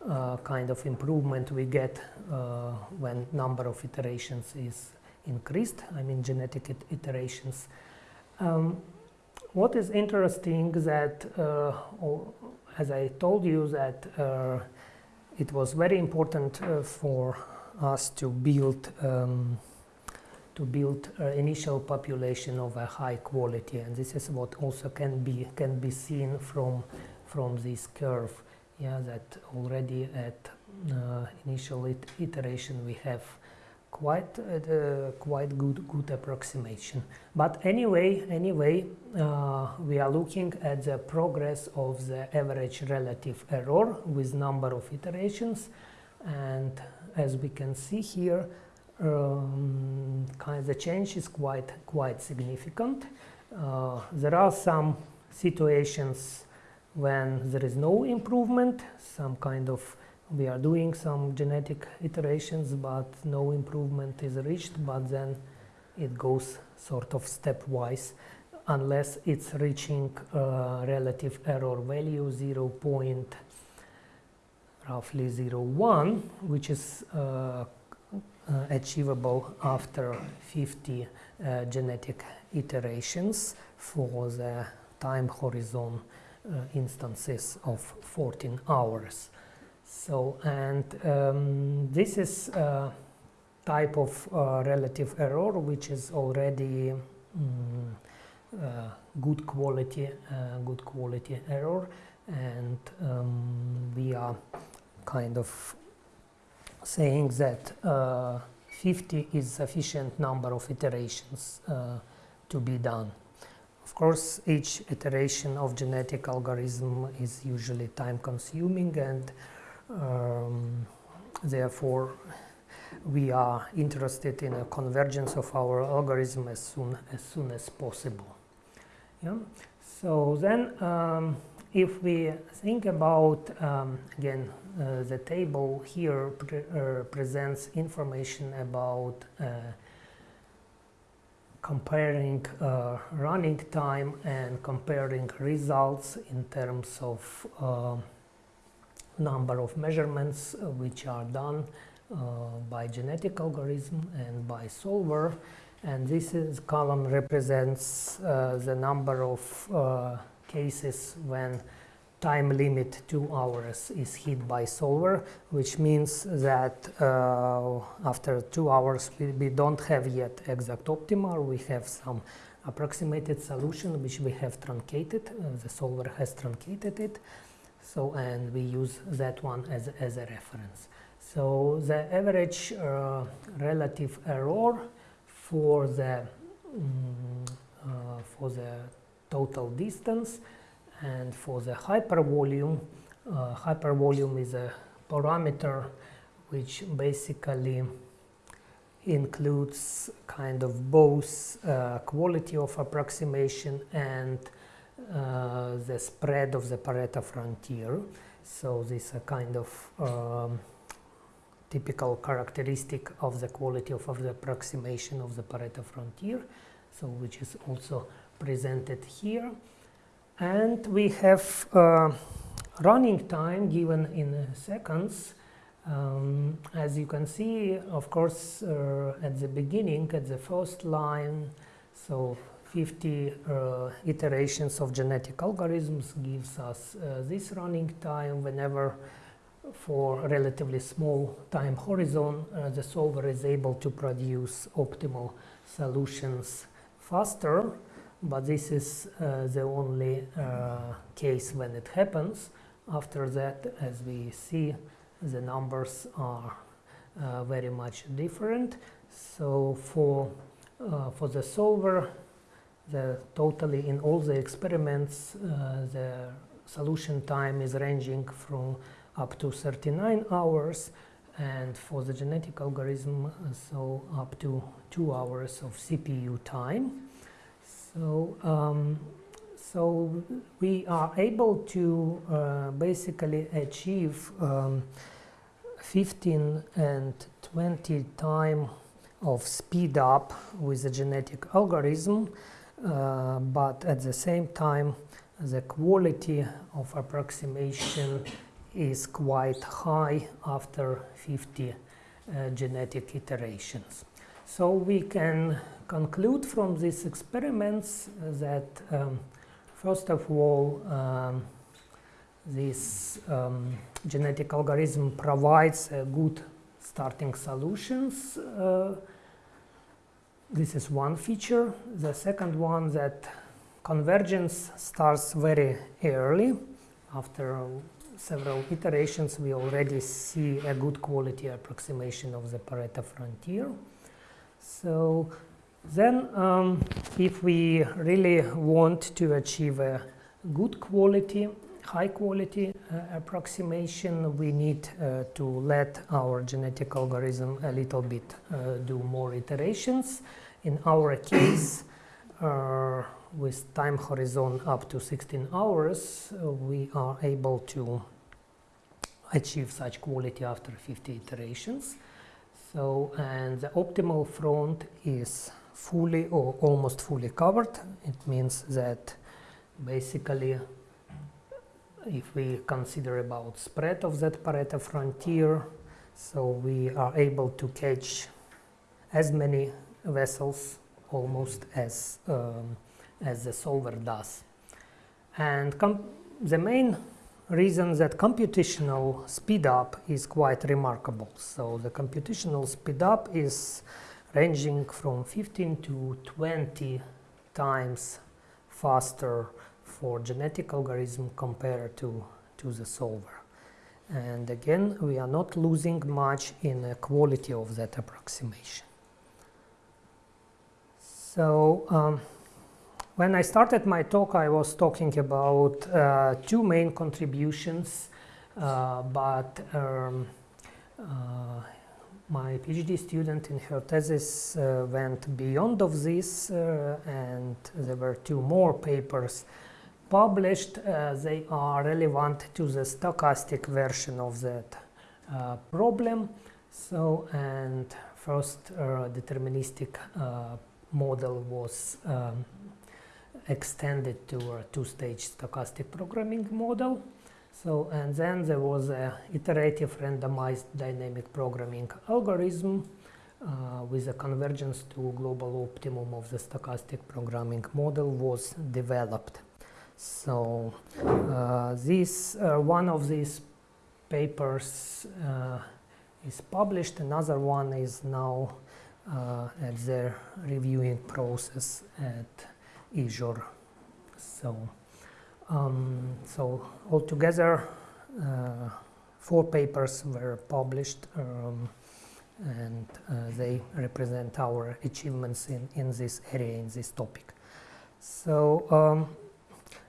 uh, kind of improvement we get uh, when number of iterations is increased, I mean genetic it iterations. Um, what is interesting that, uh, as I told you, that it was very important uh, for us to build um, to build uh, initial population of a high quality, and this is what also can be can be seen from from this curve. Yeah, that already at uh, initial it iteration we have quite uh, quite good good approximation. But anyway, anyway, uh, we are looking at the progress of the average relative error with number of iterations, and as we can see here, um, kind of the change is quite quite significant. Uh, there are some situations when there is no improvement, some kind of we are doing some genetic iterations but no improvement is reached but then it goes sort of stepwise unless it's reaching uh, relative error value 0. Point roughly 0.1 which is uh, uh, achievable after 50 uh, genetic iterations for the time horizon uh, instances of 14 hours. So, and um, this is a type of uh, relative error which is already um, uh, good quality, uh, good quality error, and um, we are kind of saying that uh, 50 is sufficient number of iterations uh, to be done. Of course, each iteration of genetic algorithm is usually time consuming and um, therefore, we are interested in a convergence of our algorithm as soon as, soon as possible. Yeah? So then, um, if we think about, um, again, uh, the table here pre uh, presents information about uh, comparing uh, running time and comparing results in terms of uh, number of measurements uh, which are done uh, by genetic algorithm and by solver. And this is column represents uh, the number of cases when time limit two hours is hit by solver, which means that uh, after two hours we, we, don't have yet exact optimal, we have some approximated solution which we have truncated, uh, the solver has truncated it, so, and we use that one as, as a reference. So the average uh, relative error for the um, uh, for the total distance and for the hypervolume, uh, hypervolume is a parameter which basically includes kind of both uh, quality of approximation and uh, the spread of the Pareto frontier. So this is a kind of um, typical characteristic of the quality of, of, the approximation of the Pareto frontier, so which is also presented here. And we have uh, running time given in seconds. Um, as you can see, of course, uh, at the beginning, at the first line, so 50 uh, iterations of genetic algorithms gives us uh, this running time whenever for relatively small time horizon uh, the solver is able to produce optimal solutions faster but this is uh, the only uh, case when it happens. After that, as we see, the numbers are uh, very much different. So for, for the solver, the totally in all the experiments, uh, the solution time is ranging from up to 39 hours and for the genetic algorithm, uh, so up to two hours of CPU time. So, um, so we are able to uh, basically achieve um, 15 and 20 time of speed up with the genetic algorithm, uh, but at the same time, the quality of approximation is quite high after 50 uh, genetic iterations. So we can conclude from these experiments that um, first of all um, this um, genetic algorithm provides good starting solutions. Uh, this is one feature. The second one that convergence starts very early after several iterations, we already see a good quality approximation of the Pareto frontier. So then, um, if we really want to achieve a good quality, high quality uh, approximation, we need uh, to let our genetic algorithm a little bit uh, do more iterations. In our case, uh, with time horizon up to 16 hours, uh, we are able to achieve such quality after 50 iterations. So, and the optimal front is fully or almost fully covered. It means that basically if we consider about spread of that Pareto frontier, so we are able to catch as many vessels almost as um, as the solver does. And the main reason that computational speedup is quite remarkable. So the computational speedup is ranging from 15 to 20 times faster for genetic algorithm compared to, to the solver. And again, we are not losing much in the quality of that approximation. So um, when I started my talk, I was talking about uh, two main contributions, uh, but um, uh, my PhD student in her thesis uh, went beyond of this, uh, and there were two more papers published. Uh, they are relevant to the stochastic version of that problem. So, and first deterministic model was um, extended to a two-stage stochastic programming model. So, and then there was a iterative randomized dynamic programming algorithm uh, with a convergence to global optimum of the stochastic programming model was developed. So, uh, this uh, one of these papers uh, is published, another one is now at the reviewing process at EJOR. So, um, so altogether, uh, four papers were published um, and uh, they represent our achievements in, in this area, in this topic. So um,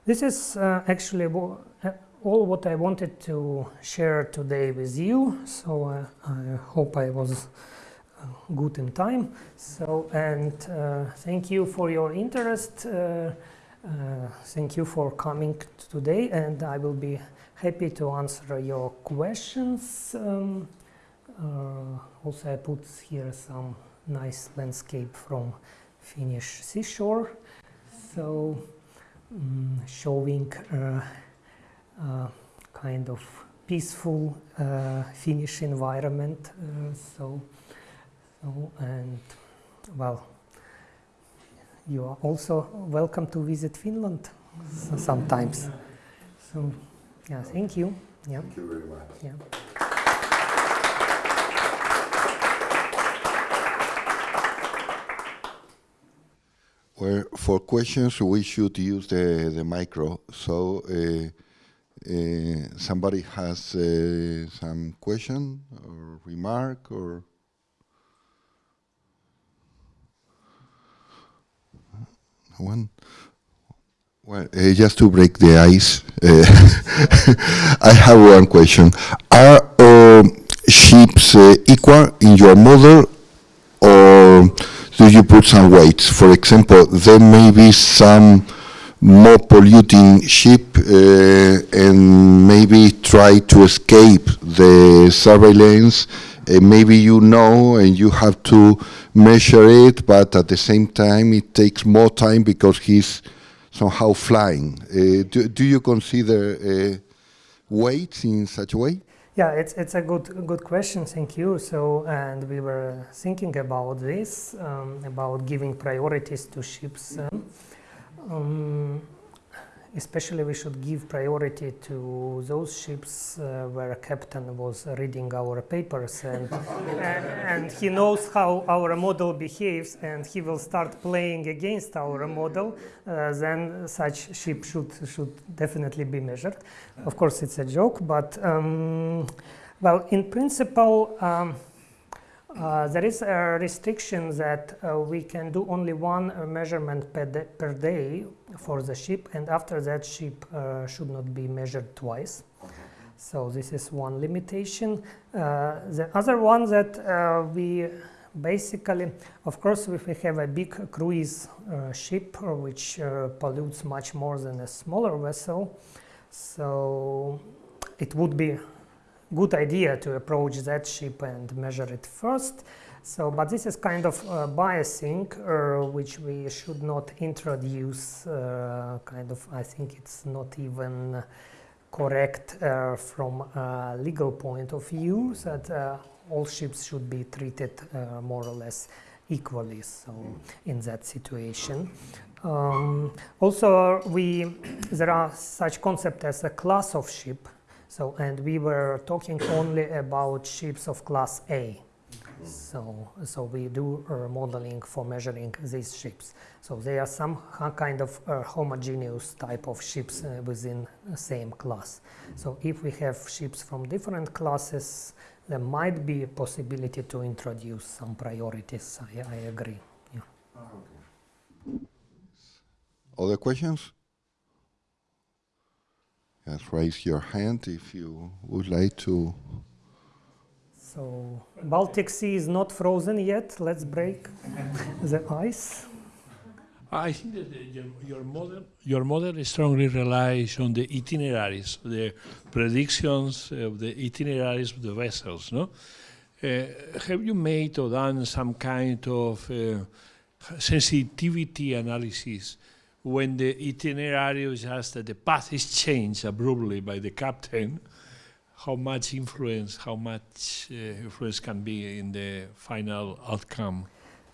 this is uh, actually uh, all what I wanted to share today with you. So uh, I hope I was good in time. So, and uh, thank you for your interest. Uh, uh, thank you for coming today, and I will be happy to answer your questions. Um, also, I put here some nice landscape from Finnish seashore. So, um, showing uh, uh, kind of peaceful uh, Finnish environment. so Oh, and well, you are also welcome to visit Finland sometimes. So, yeah, thank you. Yeah.
Thank you very much.
Yeah.
Well, for questions, we should use the, the micro. So, uh, uh, somebody has uh, some question or remark or? One? Well, uh, just to break the ice, uh, *laughs* I have one question. Are um, ships uh, equal in your model or do you put some weights? For example, there may be some more polluting ship and maybe try to escape the surveillance. Uh, maybe you know and you have to measure it, but at the same time it takes more time because he's somehow flying. Uh, do, do you consider uh, weights in such a way?
Yeah, it's, it's a good good question. Thank you. So, and we were thinking about this, um, about giving priorities to ships. Um, um, especially, we should give priority to those ships uh, where a captain was reading our papers and, and *laughs* and he knows how our model behaves, and he will start playing against our model. Uh, then such ship should should definitely be measured. Of course, it's a joke, but um, well, in principle. Um, uh, there is a restriction that uh, we can do only one uh, measurement per, da per day for the ship, and after that, ship uh, should not be measured twice. So this is one limitation. Uh, the other one that uh, we basically, of course, if we have a big cruise ship which pollutes much more than a smaller vessel, so it would be good idea to approach that ship and measure it first. So, but this is kind of uh, biasing, uh, which we should not introduce. Uh, kind of, I think it's not even correct uh, from a legal point of view that uh, all ships should be treated uh, more or less equally. So, in that situation. Um, also, we there are such concept as a class of ship so, and we were talking only about ships of class A. So, so we do uh, modeling for measuring these ships. So they are some kind of uh, homogeneous type of ships uh, within the same class. So if we have ships from different classes, there might be a possibility to introduce some priorities. I, I agree. Yeah.
Other questions? Just raise your hand if you would like to.
So Baltic Sea is not frozen yet. Let's break *laughs* the ice.
I think that the, your, your, model your model strongly relies on the itineraries, the predictions of the itineraries of the vessels. No, uh, have you made or done some kind of uh, sensitivity analysis when the itinerary is just that the path is changed abruptly by the captain, how much influence, how much uh, influence can be in the final outcome.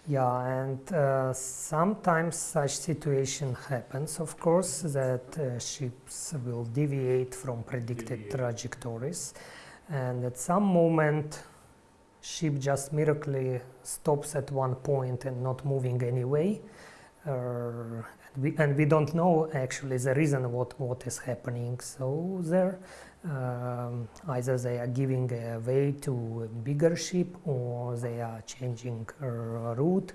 Yeah, and uh, sometimes such situation happens, of course, that uh, ships will deviate from predicted deviate. trajectories, and at some moment, ship just miraculously stops at one point and not moving anyway. Uh, we, and we don't know actually the reason what, what is happening. So there, um, either they are giving a way to a bigger ship or they are changing route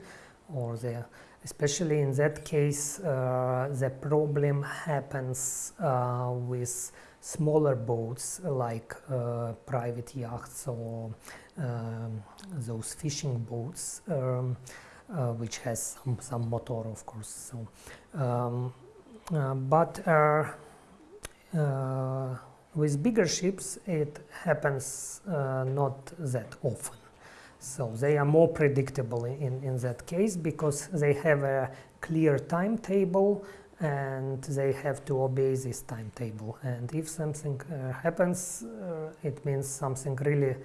or they especially in that case, uh, the problem happens uh, with smaller boats like uh, private yachts or um, those fishing boats. Um, uh, which has some, some motor of course so um, uh, but uh, with bigger ships it happens not that often so they are more predictable in, in that case because they have a clear timetable and they have to obey this timetable. And if something uh, happens, uh, it means something really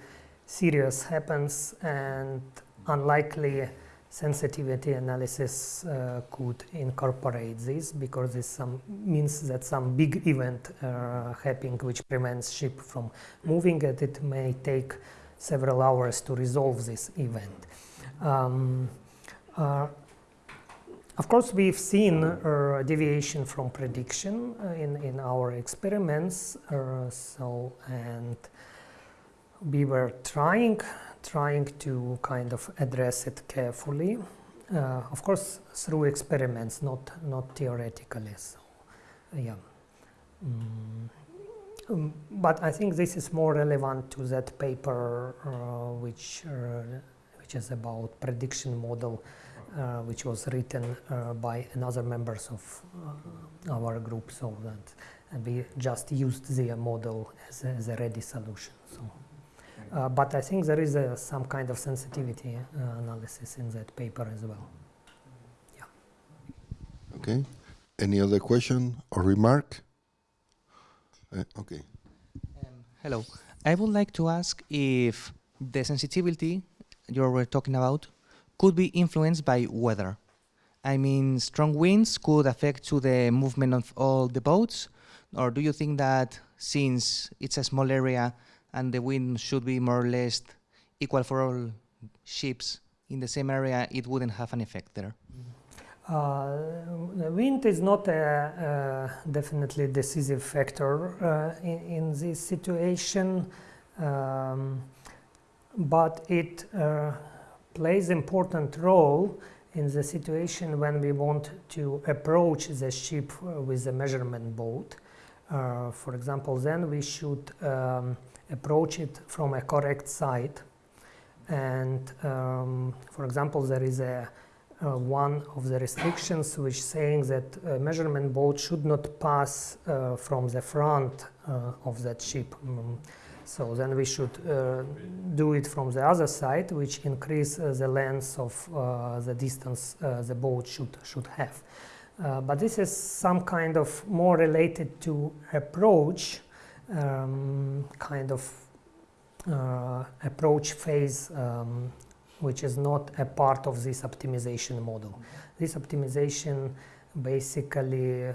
serious happens and unlikely sensitivity analysis uh, could incorporate this because this some means that some big event uh, happening which prevents ship from moving and it may take several hours to resolve this event. Um, uh, Of course, we've seen uh, deviation from prediction uh, in, in our experiments. Uh, so, and we were trying trying to kind of address it carefully. Uh, of course, through experiments, not not theoretically. So, yeah. Mm. Um, but I think this is more relevant to that paper, uh, which uh, which is about prediction model uh, which was written uh, by another members of uh, our group so that and we just used the model as a, as a ready solution so uh, but I think there is a, some kind of sensitivity uh, analysis in that paper as well yeah
Okay. Any other question or remark? Uh, okay.
Um, hello. I would like to ask if the sensitivity you were talking about could be influenced by weather. I mean, strong winds could affect to the movement of all the boats, or do you think that since it's a small area and the wind should be more or less equal for all ships in the same area, it wouldn't have an effect there?
Uh, the wind is not a, a definitely decisive factor uh, in, in, this situation, um, but it uh, plays important role in the situation when we want to approach the ship uh, with a measurement boat. Uh, for example, then we should um, approach it from a correct side. And um, for example, there is a uh, one of the restrictions which saying that measurement boat should not pass uh, from the front uh, of that ship. Mm. So then we should uh, do it from the other side, which increase uh, the length of uh, the distance the boat should, should have. but this is some kind of more related to approach, um, kind of approach phase um, which is not a part of this optimization model. This optimization basically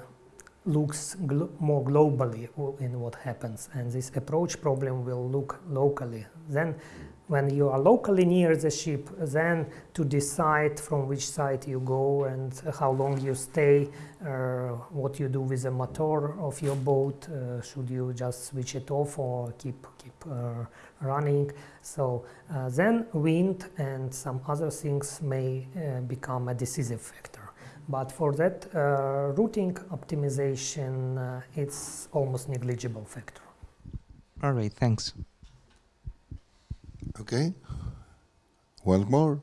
looks glo more globally in what happens and this approach problem will look locally. Then when you are locally near the ship, then to decide from which side you go and how long you stay, uh, what you do with the motor of your boat, uh, should you just switch it off or keep, keep uh, running. So uh, then wind and some other things may uh, become a decisive factor. But for that uh, routing optimization, it's almost negligible factor.
All right, thanks.
Okay. One more.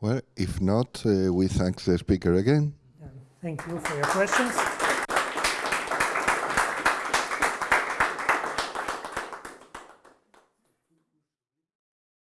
Well, if not, uh, we thank the speaker again.
Thank you for your questions.